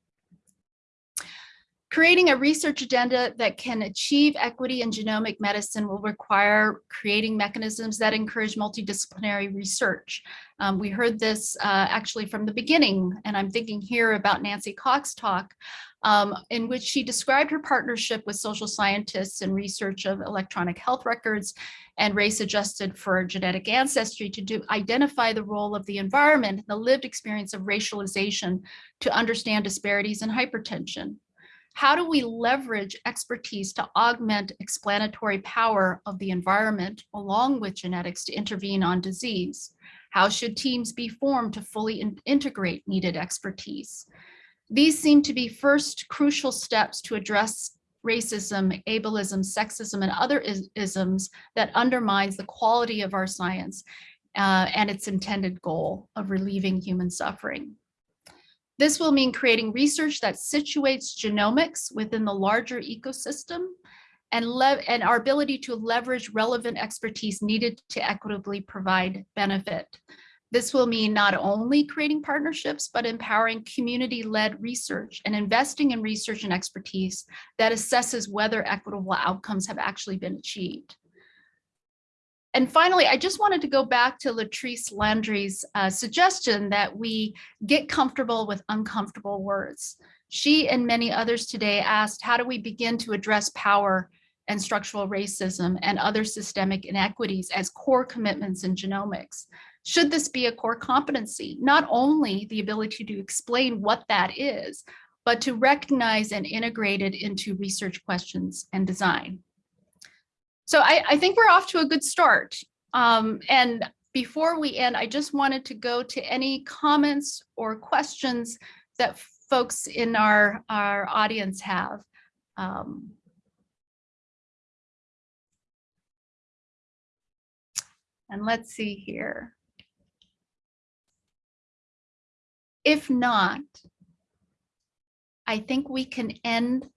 Creating a research agenda that can achieve equity in genomic medicine will require creating mechanisms that encourage multidisciplinary research. Um, we heard this uh, actually from the beginning, and I'm thinking here about Nancy Cox talk, um, in which she described her partnership with social scientists and research of electronic health records and race adjusted for genetic ancestry to do, identify the role of the environment, and the lived experience of racialization to understand disparities in hypertension. How do we leverage expertise to augment explanatory power of the environment along with genetics to intervene on disease? How should teams be formed to fully in integrate needed expertise? These seem to be first crucial steps to address racism, ableism, sexism, and other is isms that undermines the quality of our science uh, and its intended goal of relieving human suffering. This will mean creating research that situates genomics within the larger ecosystem and, and our ability to leverage relevant expertise needed to equitably provide benefit. This will mean not only creating partnerships, but empowering community-led research and investing in research and expertise that assesses whether equitable outcomes have actually been achieved. And finally, I just wanted to go back to Latrice Landry's uh, suggestion that we get comfortable with uncomfortable words. She and many others today asked, how do we begin to address power and structural racism and other systemic inequities as core commitments in genomics. Should this be a core competency, not only the ability to explain what that is, but to recognize and integrate it into research questions and design. So I, I think we're off to a good start. Um, and before we end, I just wanted to go to any comments or questions that folks in our, our audience have. Um, and let's see here. If not, I think we can end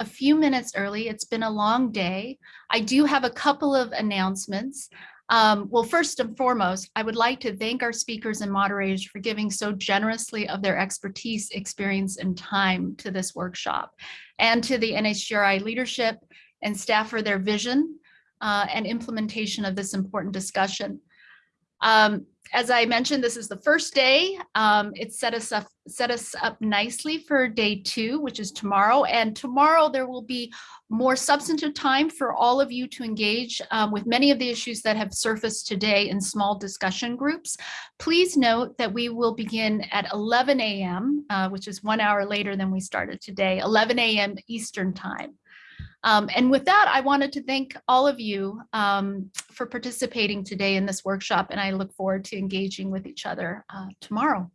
a few minutes early. It's been a long day. I do have a couple of announcements. Um, well, first and foremost, I would like to thank our speakers and moderators for giving so generously of their expertise, experience, and time to this workshop, and to the NHGRI leadership and staff for their vision uh, and implementation of this important discussion. Um, as I mentioned, this is the first day. Um, it set us up set us up nicely for day two, which is tomorrow. And tomorrow there will be more substantive time for all of you to engage um, with many of the issues that have surfaced today in small discussion groups. Please note that we will begin at 11 a.m., uh, which is one hour later than we started today, 11 a.m. Eastern time. Um, and with that, I wanted to thank all of you um, for participating today in this workshop, and I look forward to engaging with each other uh, tomorrow.